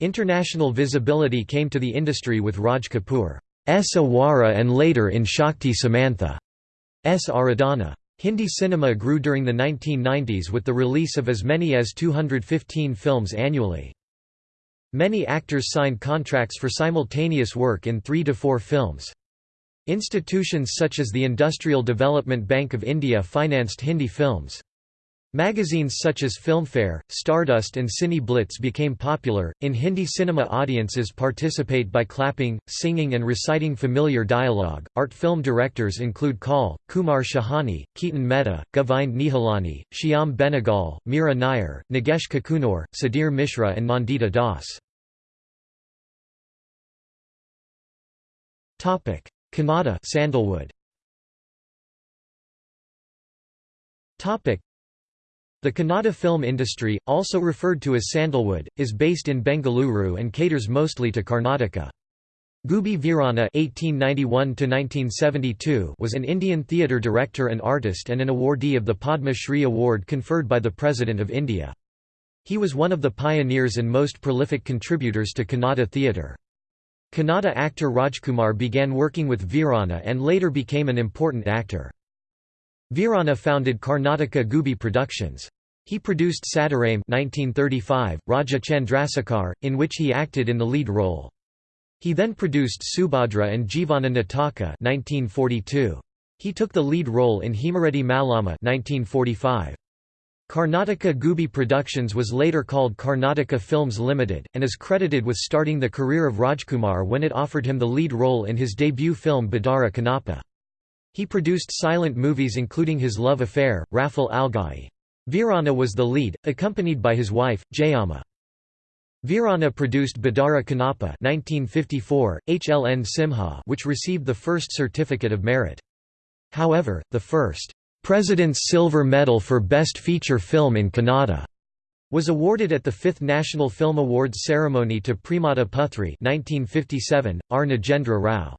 A: International visibility came to the industry with Raj Kapoor's Awara and later in Shakti Samanta's Aradhana. Hindi cinema grew during the 1990s with the release of as many as 215 films annually. Many actors signed contracts for simultaneous work in three to four films. Institutions such as the Industrial Development Bank of India financed Hindi films. Magazines such as Filmfare, Stardust and Cine Blitz became popular. In Hindi cinema, audiences participate by clapping, singing, and reciting familiar dialogue. Art film directors include Kaul, Kumar Shahani, Ketan Mehta, Govind Nihalani, Shyam Benegal, Mira Nair, Nagesh Kukunoor, Sudhir Mishra, and Nandita Das. Kannada Sandalwood. The Kannada film industry, also referred to as Sandalwood, is based in Bengaluru and caters mostly to Karnataka. Gubbi Veeranna (1891–1972) was an Indian theatre director and artist and an awardee of the Padma Shri Award conferred by the President of India. He was one of the pioneers and most prolific contributors to Kannada theatre. Kannada actor Rajkumar began working with Veeranna and later became an important actor. Veeranna founded Karnataka Gubbi Productions. He produced Sadarame 1935, Raja Chandrasekhar, in which he acted in the lead role. He then produced Subhadra and Jeevana Nataka 1942. He took the lead role in Hemareddy Mallama 1945. Karnataka Gubbi Productions was later called Karnataka Films Limited, and is credited with starting the career of Rajkumar when it offered him the lead role in his debut film Bedara Kannappa. He produced silent movies including his love affair, Rafale Algai. Veeranna was the lead, accompanied by his wife, Jayamma. Veeranna produced Bedara Kannappa 1954, HLN Simha which received the first certificate of merit. However, the first President's Silver Medal for Best Feature Film in Kannada was awarded at the 5th National Film Awards ceremony to Premada Puthri 1957, R. Nagendra Rao.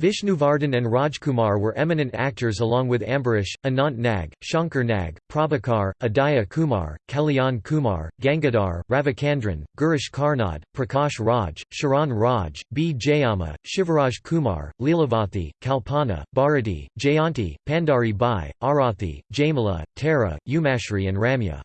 A: Vishnuvardhan and Rajkumar were eminent actors along with Ambarish, Anant Nag, Shankar Nag, Prabhakar, Udaya Kumar, Kalyan Kumar, Gangadhar, Ravichandran, Girish Karnad, Prakash Raj, Sharan Raj, B. Jayamma, Shivaraj Kumar, Leelavathi, Kalpana, Bharati, Jayanti, Pandari Bai, Arathi, Jamila, Tara, Umashri and Ramya.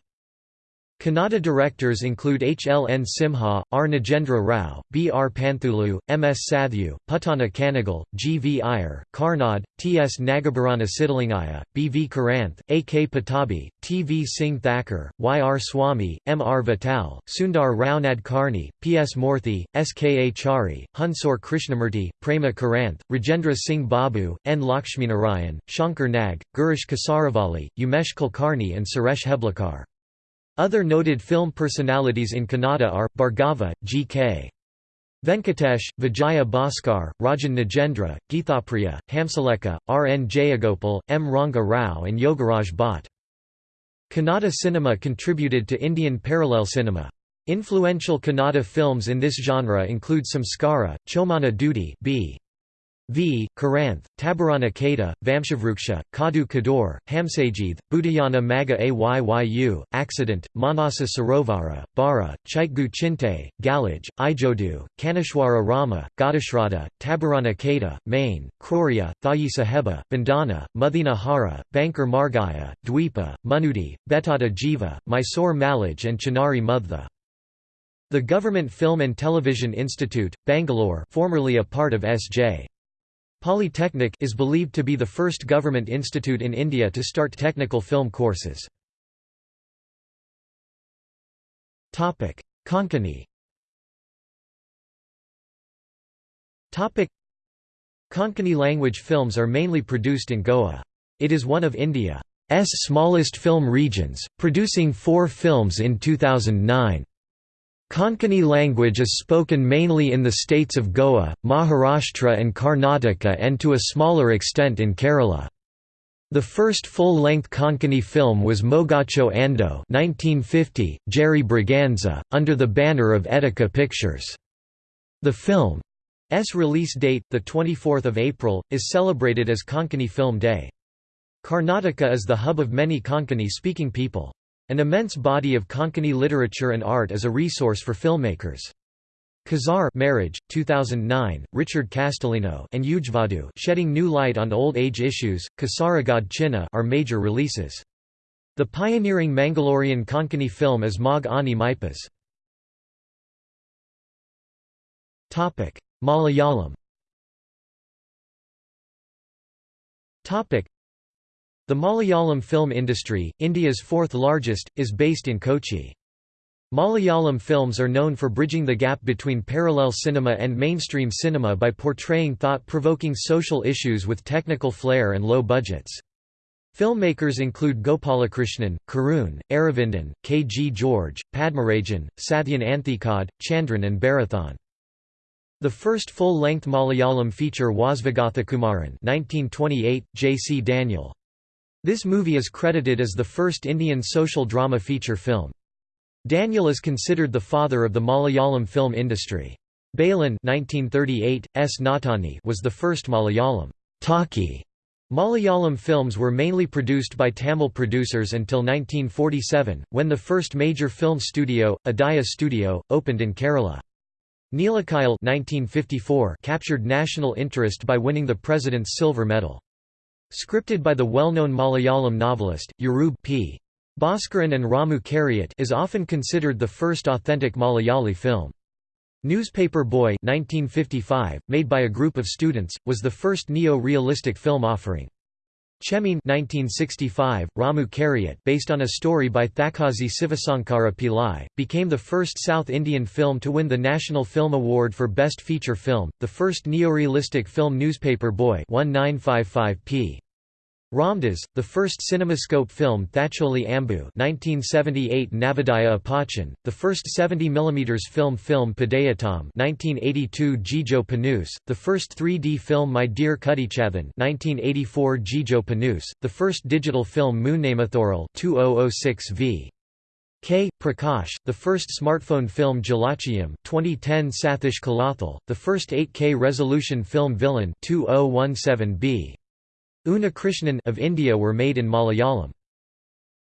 A: Kannada directors include H. L. N. Simha, R. Nagendra Rao, B. R. Panthulu, M. S. Sathyu, Puttanna Kanagal, G. V. Iyer, Karnad, T. S. Nagabharana Siddalingaiah, B. V. Karanth, A. K. Patabi, T. V. Singh Thakur, Y. R. Swami, M. R. Vittal, Sundar Rao Nadkarni, P. S. Moorthy, S. K. A. Chari, Hunsur Krishnamurti, Prema Karanth, Rajendra Singh Babu, N. Lakshminarayan, Shankar Nag, Girish Kasaravalli, Umesh Kulkarni and Suresh Heblikar. Other noted film personalities in Kannada are, Bhargava, G.K. Venkatesh, Vijaya Bhaskar, Rajan Nagendra, Geethapriya, Hamsalekha, R. N. Jayagopal, M. Ranga Rao and Yogaraj Bhatt. Kannada cinema contributed to Indian parallel cinema. Influential Kannada films in this genre include Samskara, Chomana Dudi B. V. Karanth, Tabarana Kata, Vamshavruksha, Kadu Kador, Hamsajith, Budayana Maga Ayyu, Accident, Manasa Sarovara, Bara, Chaitgu Chinte, Galaj, Ijodu, Kanishwara Rama, Gadashrada, Tabarana Kata, Main, Kroria, Thayi Saheba, Bandana, Muthina Hara, Bankar Margaya, Dweepa, Munudi, Betata Jiva, Mysore Malaj and Chinari Mudtha. The Government Film and Television Institute, Bangalore formerly a part of S.J. Polytechnic is believed to be the first government institute in India to start technical film courses. Konkani Konkani language films are mainly produced in Goa. It is one of India's smallest film regions, producing four films in 2009. Konkani language is spoken mainly in the states of Goa, Maharashtra and Karnataka and to a smaller extent in Kerala. The first full-length Konkani film was Mogacho Ando 1950, Jerry Braganza, under the banner of Etika Pictures. The film's release date, 24 April, is celebrated as Konkani Film Day. Karnataka is the hub of many Konkani-speaking people. An immense body of Konkani literature and art is a resource for filmmakers. Kazar marriage, 2009, Richard Castellino and Ujvadu shedding new light on old age issues, Kasaragod Chinna are major releases. The pioneering Mangalorean Konkani film is Mag Ani Maipas. Malayalam the Malayalam film industry, India's fourth largest, is based in Kochi. Malayalam films are known for bridging the gap between parallel cinema and mainstream cinema by portraying thought-provoking social issues with technical flair and low budgets. Filmmakers include Gopalakrishnan, Karun, Aravindan, K. G. George, Padmarajan, Sathyan Anthikad, Chandran and Bharathan. The first full-length Malayalam feature was Vigathakumaran, 1928, J. C. Daniel. This movie is credited as the first Indian social drama feature film. Daniel is considered the father of the Malayalam film industry. Balan 1938, S. Nottani was the first Malayalam talkie. Malayalam films were mainly produced by Tamil producers until 1947, when the first major film studio, Udaya Studio, opened in Kerala. Neelakuyil 1954 captured national interest by winning the President's Silver Medal. Scripted by the well-known Malayalam novelist, Uroob P. Bhaskaran and Ramu Kariat is often considered the first authentic Malayali film. Newspaper Boy 1955, made by a group of students, was the first neo-realistic film offering. Chemmeen 1965, Ramu Kariat based on a story by Thakazhi Sivasankara Pillai, became the first South Indian film to win the National Film Award for Best Feature Film, the first neorealistic film Newspaper Boy 1955 p. Ramdas, the first cinemascope film Thacholi Ambu 1978 Navodaya Appachan, the first 70 mm film Film Padayottam 1982 Jijo Punnoose, the first 3D film My Dear Kuttichathan 1984 Jijo Punnoose, the first digital film Moonnamathoral 2006 v. K. Prakash, the first smartphone film Jalachhayam 2010 Sathish Kalathil, the first 8K resolution film Villain 2017b. Unnikrishnan of India were made in Malayalam.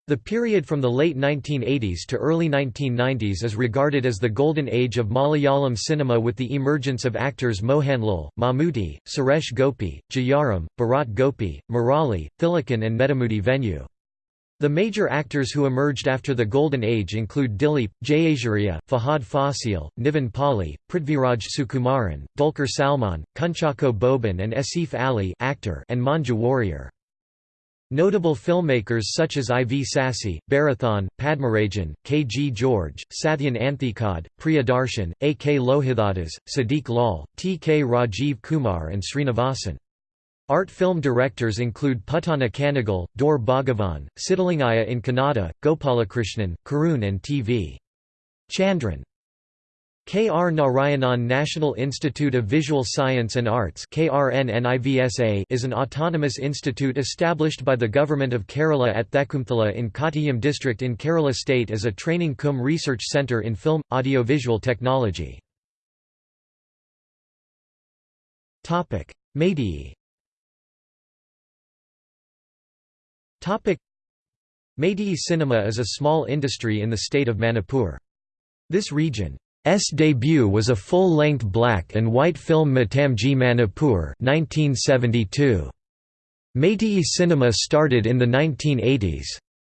A: The period from the late 1980s to early 1990s is regarded as the golden age of Malayalam cinema with the emergence of actors Mohanlal, Mammootty, Suresh Gopi, Jayaram, Bharat Gopi, Murali, Thilakan and Nedumudi Venu. The major actors who emerged after the Golden Age include Dilip, Jayasuriya, Fahadh Faasil, Nivin Pauly, Prithviraj Sukumaran, Dulquer Salmaan, Kunchacko Boban and Asif Ali actor and Manju Warrier. Notable filmmakers such as I. V. Sasi, Bharathan, Padmarajan, K. G. George, Sathyan Anthikad, Priyadarshan, A. K. Lohithadas, Siddique Lal, T. K. Rajiv Kumar and Srinivasan. Art film directors include Puttanna Kanagal, Dor Bhagavan, Siddalingaiah in Kannada, Gopalakrishnan, Karun and T.V. Chandran. K. R. Narayanan National Institute of Visual Science and Arts is an autonomous institute established by the Government of Kerala at Thekkumthala in Kottayam district in Kerala state as a training cum research centre in film, audiovisual technology. Meitei Meitei cinema is a small industry in the state of Manipur. This region's debut was a full-length black and white film Matamgi Manipur 1972. Meitei cinema started in the 1980s.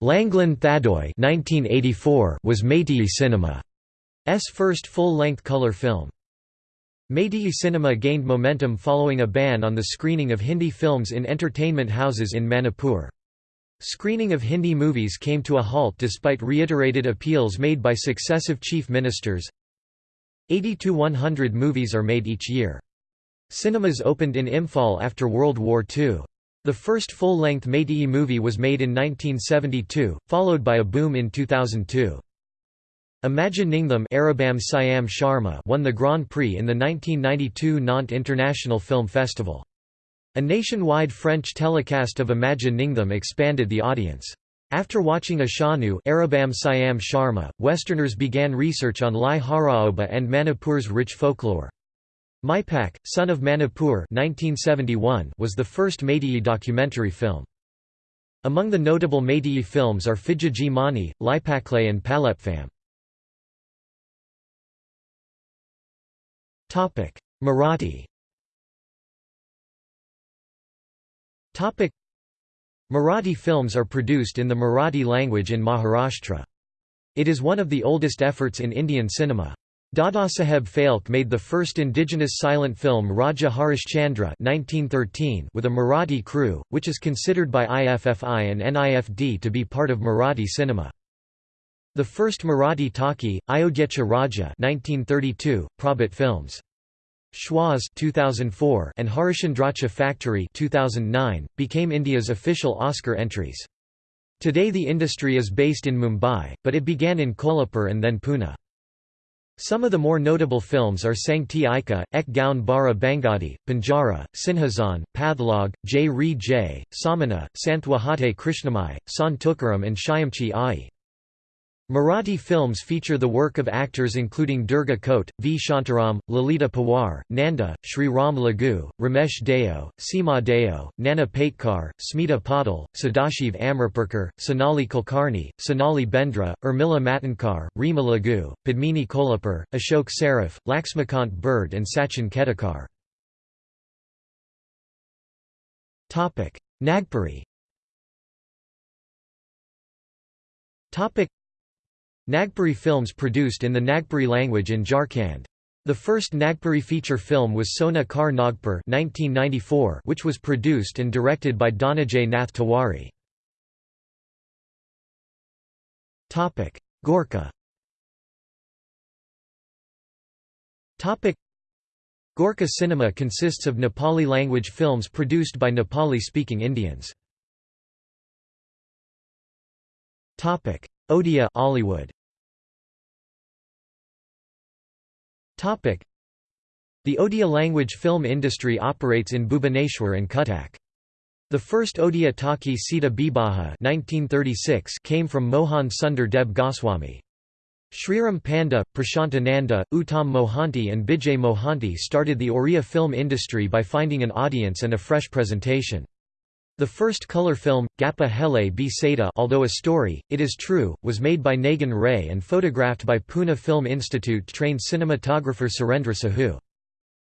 A: Langlen Thadoi 1984 was Meitei cinema's first full-length color film. Meitei cinema gained momentum following a ban on the screening of Hindi films in entertainment houses in Manipur. Screening of Hindi movies came to a halt despite reiterated appeals made by successive chief ministers. 80 to 100 movies are made each year. Cinemas opened in Imphal after World War II. The first full-length Meitei movie was made in 1972, followed by a boom in 2002. Imagi Ningthem Aribam Syam Sharma won the Grand Prix in the 1992 Nantes International Film Festival. A nationwide French telecast of Imagi Ningthem expanded the audience. After watching Ishanou Aribam Syam Sharma, Westerners began research on Lai Haraoba and Manipur's rich folklore. Maipak, Son of Manipur 1971 was the first Meitei documentary film. Among the notable Meitei films are Fijiji Mani, Laipaklay and Palepfam. Marathi Marathi films are produced in the Marathi language in Maharashtra. It is one of the oldest efforts in Indian cinema. Dadasaheb Phalke made the first indigenous silent film Raja Harishchandra 1913 with a Marathi crew, which is considered by IFFI and NIFD to be part of Marathi cinema. The first Marathi talkie, Ayodhyacha Raja 1932, Prabhat Films. Shwaas 2004 and Harishchandrachi Factory 2009, became India's official Oscar entries. Today the industry is based in Mumbai, but it began in Kolhapur and then Pune. Some of the more notable films are Sangti Aika, Ek Gaun Bara Bangadi, Banjara, Sinhasan, Pathlog, J. Re J, Samana, Santhwahate Krishnamai, Sant Tukaram and Shyamchi Ai. Marathi films feature the work of actors including Durga Khote, V. Shantaram, Lalita Pawar, Nanda, Sri Ram Lagu, Ramesh Deo, Seema Deo, Nana Patekar, Smita Patil, Sadashiv Amrapurkar, Sonali Kulkarni, Sonali Bendre, Urmila Matondkar, Reema Lagoo, Padmini Kolhapure, Ashok Saraf, Laxmikant Berde and Sachin Khedekar. Nagpuri Nagpuri films produced in the Nagpuri language in Jharkhand. The first Nagpuri feature film was Sona Kar Nagpur 1994, which was produced and directed by Dhananjay Nath Tiwari. Gorkha Gorkha cinema consists of Nepali language films produced by Nepali-speaking Indians. Odia Ollywood. The Odia language film industry operates in Bhubaneswar and Cuttack. The first Odia Talkie Sita Bibaha 1936 came from Mohan Sundar Deb Goswami. Sriram Panda, Prashantananda, Uttam Mohanty and Bijay Mohanty started the Oriya film industry by finding an audience and a fresh presentation. The first color film, Gappa Hele B. Seda although a story, it is true, was made by Nagan Ray and photographed by Pune Film Institute trained cinematographer Surendra Sahu.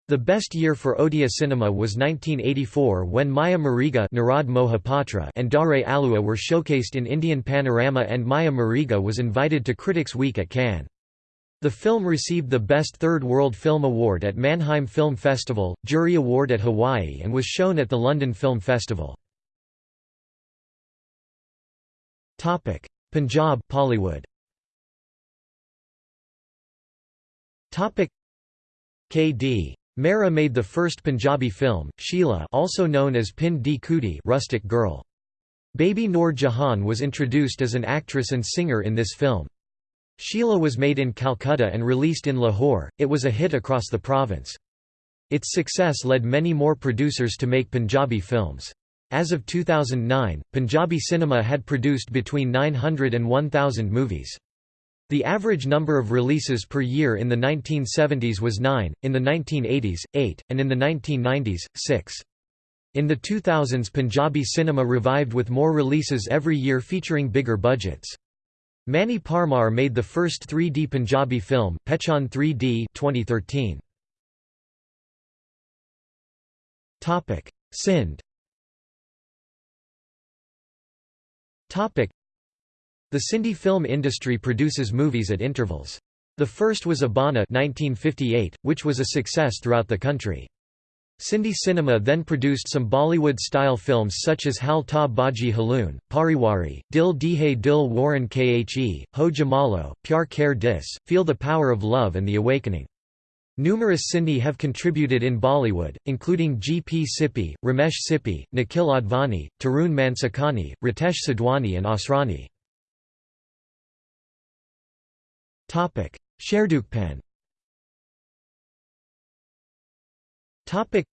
A: The best year for Odia cinema was 1984 when Maya Miriga Narad Mohapatra and Dare Alua were showcased in Indian Panorama and Maya Miriga was invited to Critics' Week at Cannes. The film received the Best Third World Film Award at Mannheim Film Festival, Jury Award at Hawaii and was shown at the London Film Festival. Punjab Bollywood K.D. Mehra made the first Punjabi film, Sheila also known as Pind Di Kuti rustic girl. Baby Noor Jahan was introduced as an actress and singer in this film. Sheila was made in Calcutta and released in Lahore, it was a hit across the province. Its success led many more producers to make Punjabi films. As of 2009, Punjabi cinema had produced between 900 and 1,000 movies. The average number of releases per year in the 1970s was 9, in the 1980s, 8, and in the 1990s, 6. In the 2000s Punjabi cinema revived with more releases every year featuring bigger budgets. Mani Parmar made the first 3D Punjabi film, Pehchaan 3D 2013. Sindh the Sindhi film industry produces movies at intervals. The first was Abana 1958, which was a success throughout the country. Sindhi cinema then produced some Bollywood-style films such as Hal Ta Baji Haloon, Pariwari, Dil Dihe Dil Warren Khe, Ho Jamalo, Pyar Kare Dis, Feel the Power of Love and The Awakening. Numerous Sindhi have contributed in Bollywood, including G. P. Sippy, Ramesh Sippy, Nikhil Advani, Tarun Mansukhani, Ritesh Sidhwani and Asrani. Topic: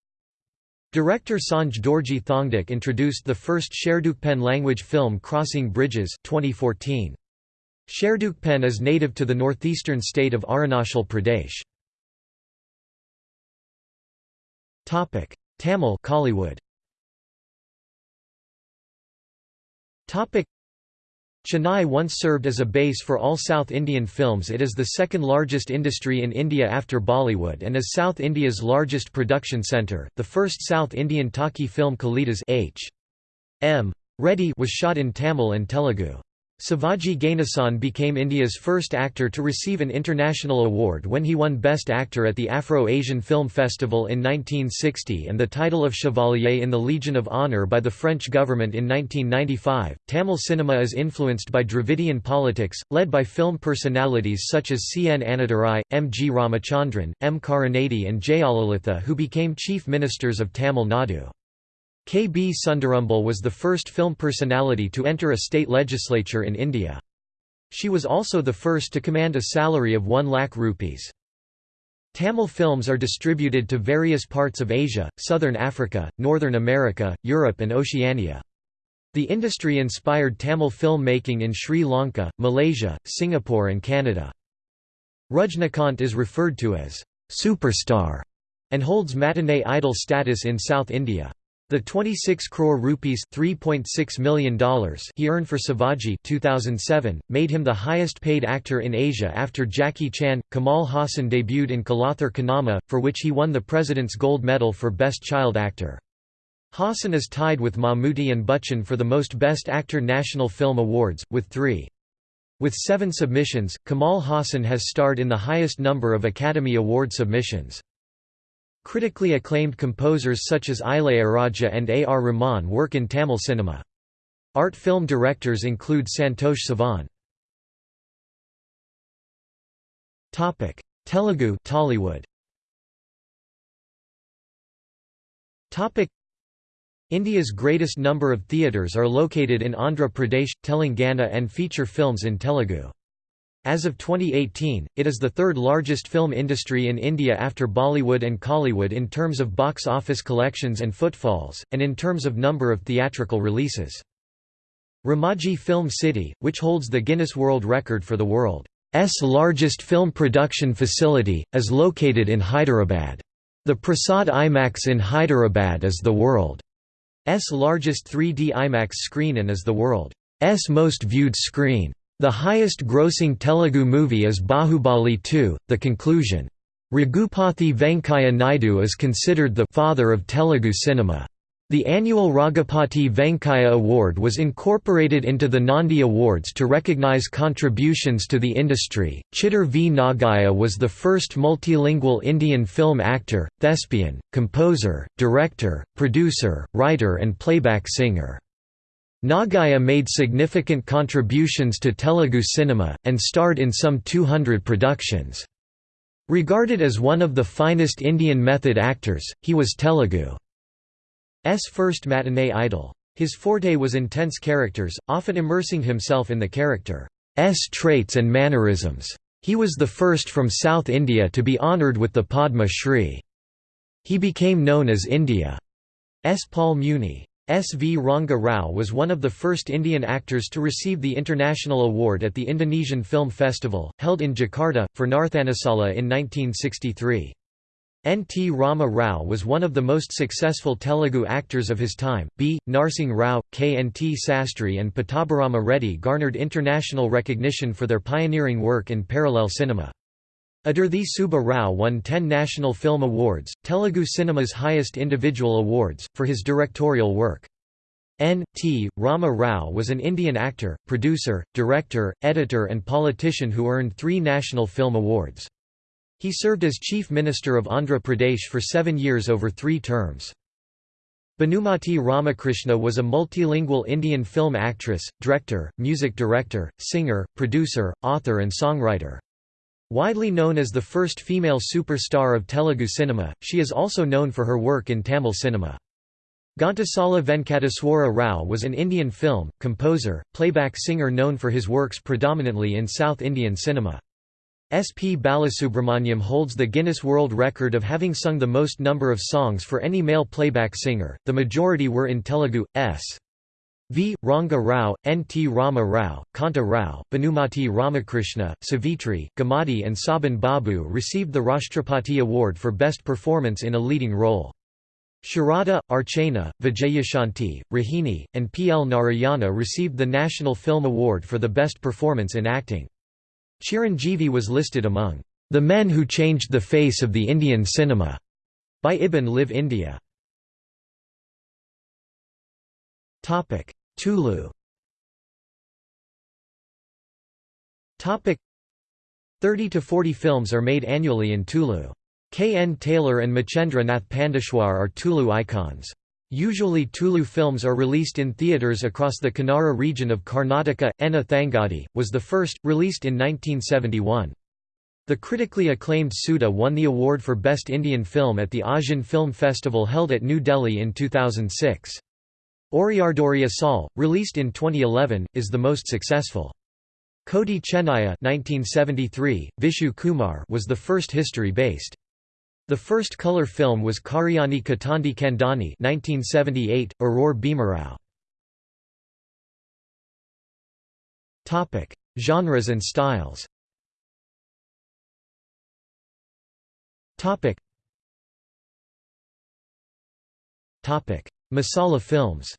A: Director Sange Dorjee Thongdok introduced the first Sherdukpen language film Crossing Bridges 2014. Sherdukpen is native to the northeastern state of Arunachal Pradesh. Topic: Tamil Kollywood. Topic: Chennai once served as a base for all South Indian films it is the second largest industry in India after Bollywood and is South India's largest production centre. The first South Indian talkie film Kalidas H. M. Reddy was shot in Tamil and Telugu. Sivaji Ganesan became India's first actor to receive an international award when he won Best Actor at the Afro-Asian Film Festival in 1960 and the title of Chevalier in the Legion of Honour by the French government in 1995. Tamil cinema is influenced by Dravidian politics, led by film personalities such as C. N. Annadurai, M. G. Ramachandran, M. Karunanidhi and Jayalalitha who became chief ministers of Tamil Nadu. K. B. Sundarambal was the first film personality to enter a state legislature in India. She was also the first to command a salary of 1 lakh rupees. Tamil films are distributed to various parts of Asia, Southern Africa, Northern America, Europe and Oceania. The industry inspired Tamil filmmaking in Sri Lanka, Malaysia, Singapore and Canada. Rajinikanth is referred to as superstar and holds matinee idol status in South India. The 26 crore rupees $3.6 million he earned for Sivaji 2007, made him the highest paid actor in Asia after Jackie Chan. Kamal Haasan debuted in Kalathur Kannamma, for which he won the President's Gold Medal for Best Child Actor. Haasan is tied with Mammootty and Bachchan for the most Best Actor National Film Awards, with three. With seven submissions, Kamal Haasan has starred in the highest number of Academy Award submissions. Critically acclaimed composers such as Ilaiyaraaja and A. R. Rahman work in Tamil cinema. Art film directors include Santosh Sivan. Telugu Tollywood India's greatest number of theatres are located in Andhra Pradesh, Telangana and feature films in Telugu. As of 2018, it is the third largest film industry in India after Bollywood and Kollywood in terms of box office collections and footfalls, and in terms of number of theatrical releases. Ramoji Film City, which holds the Guinness World Record for the world's largest film production facility, is located in Hyderabad. The Prasad IMAX in Hyderabad is the world's largest 3D IMAX screen and is the world's most viewed screen. The highest grossing Telugu movie is Bahubali 2, The Conclusion. Raghupathy Venkaiah Naidu is considered the «father of Telugu cinema». The annual Raghupathy Venkaiah Award was incorporated into the Nandi Awards to recognize contributions to the industry. Chittoor V. Nagaiah was the first multilingual Indian film actor, thespian, composer, director, producer, writer, and playback singer. Nagaiah made significant contributions to Telugu cinema, and starred in some 200 productions. Regarded as one of the finest Indian method actors, he was Telugu S first matinee idol. His forte was intense characters, often immersing himself in the character's traits and mannerisms. He was the first from South India to be honoured with the Padma Shri. He became known as India's Paul Muni. S. V. Ranga Rao was one of the first Indian actors to receive the international award at the Indonesian Film Festival, held in Jakarta, for Narthanasala in 1963. N. T. Rama Rao was one of the most successful Telugu actors of his time. B. Narsingh Rao, K. N. T. Sastry, and Pattabhirama Reddy garnered international recognition for their pioneering work in parallel cinema. Adurthi Subba Rao won 10 National Film Awards, Telugu cinema's highest individual awards, for his directorial work. N. T. Rama Rao was an Indian actor, producer, director, editor and politician who earned three National Film Awards. He served as Chief Minister of Andhra Pradesh for seven years over three terms. Bhanumati Ramakrishna was a multilingual Indian film actress, director, music director, singer, producer, author and songwriter. Widely known as the first female superstar of Telugu cinema, she is also known for her work in Tamil cinema. Ghantasala Venkateswara Rao was an Indian film, composer, playback singer known for his works predominantly in South Indian cinema. S. P. Balasubramaniam holds the Guinness World Record of having sung the most number of songs for any male playback singer, the majority were in Telugu. S. V. Ranga Rao, N. T. Rama Rao, Kanta Rao, Bhanumati Ramakrishna, Savitri, Gummadi and Sobhan Babu received the Rashtrapati Award for Best Performance in a Leading Role. Sharada, Archana, Vijayashanti, Rohini, and P. L. Narayana received the National Film Award for the Best Performance in Acting. Chiranjeevi was listed among the men who changed the face of the Indian cinema by Ibn Live India. Topic: Tulu. Topic: 30 to 40 films are made annually in Tulu. K. N. Tailor and Machendra Nath Pandeshwar are Tulu icons. Usually Tulu films are released in theatres across the Kannara region of Karnataka. Enna Thangadi, was the first, released in 1971. The critically acclaimed Suddha won the award for Best Indian Film at the Asian Film Festival held at New Delhi in 2006. Oriyardori Asal, released in 2011, is the most successful. Koti Chennaya 1973, Vishu Kumar was the first history-based. The first color film was Karyani Katandi Kandani 1978, Aroor Bhimarao. Topic: Genres and styles. Topic: Masala films.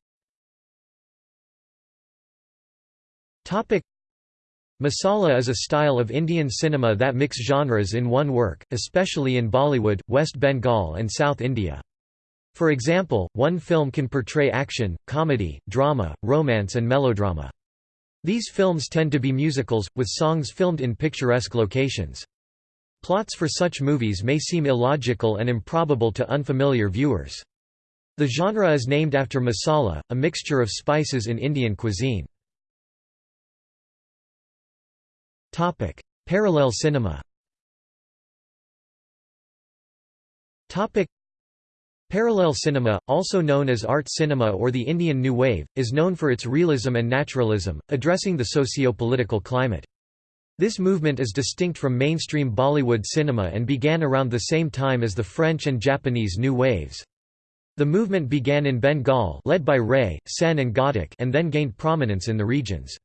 A: Masala is a style of Indian cinema that mix genres in one work, especially in Bollywood, West Bengal and South India. For example, one film can portray action, comedy, drama, romance and melodrama. These films tend to be musicals, with songs filmed in picturesque locations. Plots for such movies may seem illogical and improbable to unfamiliar viewers. The genre is named after masala, a mixture of spices in Indian cuisine. Topic: Parallel cinema. Topic: Parallel cinema, also known as art cinema or the Indian New Wave, is known for its realism and naturalism, addressing the socio-political climate. This movement is distinct from mainstream Bollywood cinema and began around the same time as the French and Japanese New Waves. The movement began in Bengal led by Ray, Sen and Ghatak and then gained prominence in the regions.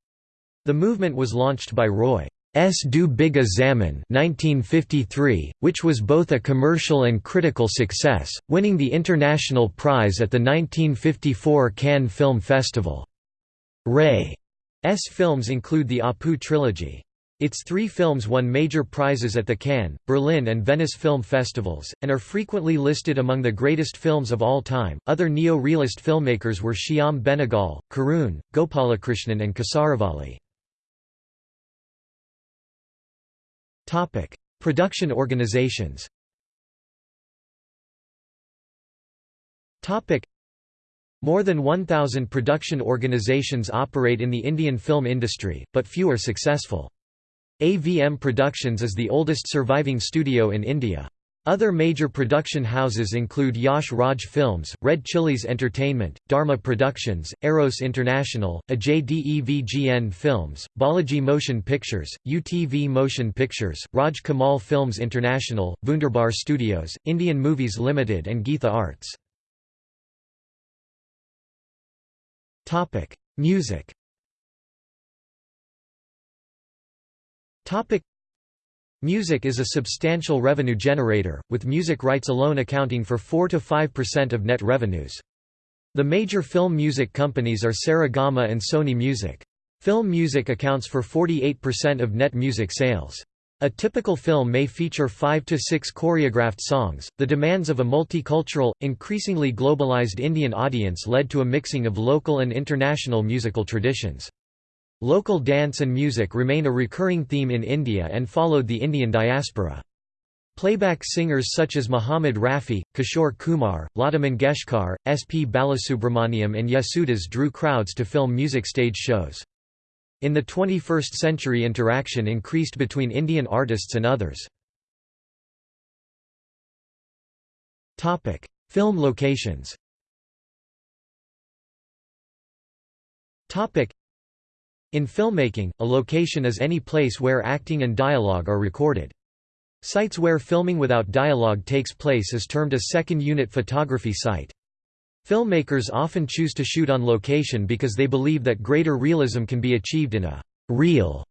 A: The movement was launched by Roy S. Do Bigha Zamin 1953, which was both a commercial and critical success, winning the international prize at the 1954 Cannes Film Festival. Ray's films include the Apu trilogy. Its three films won major prizes at the Cannes, Berlin, and Venice film festivals, and are frequently listed among the greatest films of all time. Other neo realist filmmakers were Shyam Benegal, Karun, Gopalakrishnan, and Kasaravalli. Production organizations Topic: More than 1,000 production organizations operate in the Indian film industry, but few are successful. AVM Productions is the oldest surviving studio in India. Other major production houses include Yash Raj Films, Red Chillies Entertainment, Dharma Productions, Eros International, Ajay Devgn Films, Balaji Motion Pictures, UTV Motion Pictures, Raj Kamal Films International, Wunderbar Studios, Indian Movies Limited and Geetha Arts. Music Music is a substantial revenue generator, with music rights alone accounting for 4–5% of net revenues. The major film music companies are Saregama and Sony Music. Film music accounts for 48% of net music sales. A typical film may feature five to six choreographed songs. The demands of a multicultural, increasingly globalized Indian audience led to a mixing of local and international musical traditions. Local dance and music remain a recurring theme in India and followed the Indian diaspora. Playback singers such as Muhammad Rafi, Kishore Kumar, Lata Mangeshkar, S. P. Balasubramaniam and Yesudas drew crowds to film music stage shows. In the 21st century interaction increased between Indian artists and others. Film locations in filmmaking, a location is any place where acting and dialogue are recorded. Sites where filming without dialogue takes place is termed a second-unit photography site. Filmmakers often choose to shoot on location because they believe that greater realism can be achieved in a «real»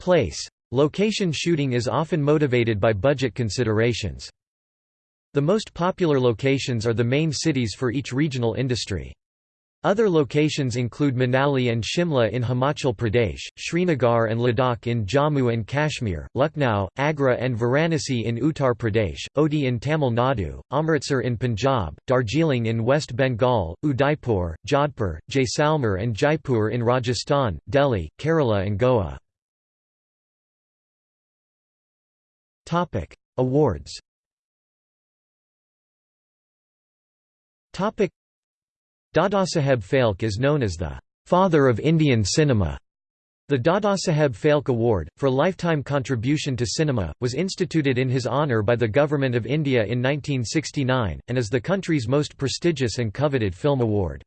A: place. Location shooting is often motivated by budget considerations. The most popular locations are the main cities for each regional industry. Other locations include Manali and Shimla in Himachal Pradesh, Srinagar and Ladakh in Jammu and Kashmir, Lucknow, Agra and Varanasi in Uttar Pradesh, Ooty in Tamil Nadu, Amritsar in Punjab, Darjeeling in West Bengal, Udaipur, Jodhpur, Jaisalmer and Jaipur in Rajasthan, Delhi, Kerala and Goa. Awards Dadasaheb Phalke is known as the «father of Indian cinema». The Dadasaheb Phalke Award, for lifetime contribution to cinema, was instituted in his honour by the Government of India in 1969, and is the country's most prestigious and coveted film award.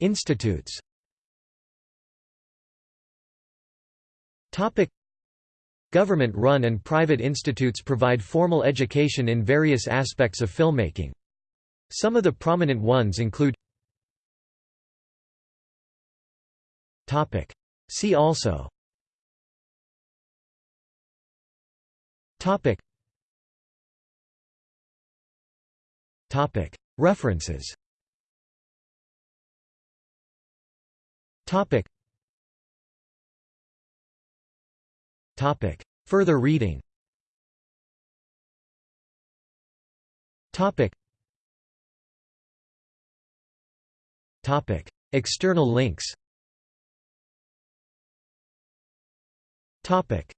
A: Institutes Government-run and private institutes provide formal education in various aspects of filmmaking. Some of the prominent ones include See also References Topic. Further reading Topic. Topic. External links Topic.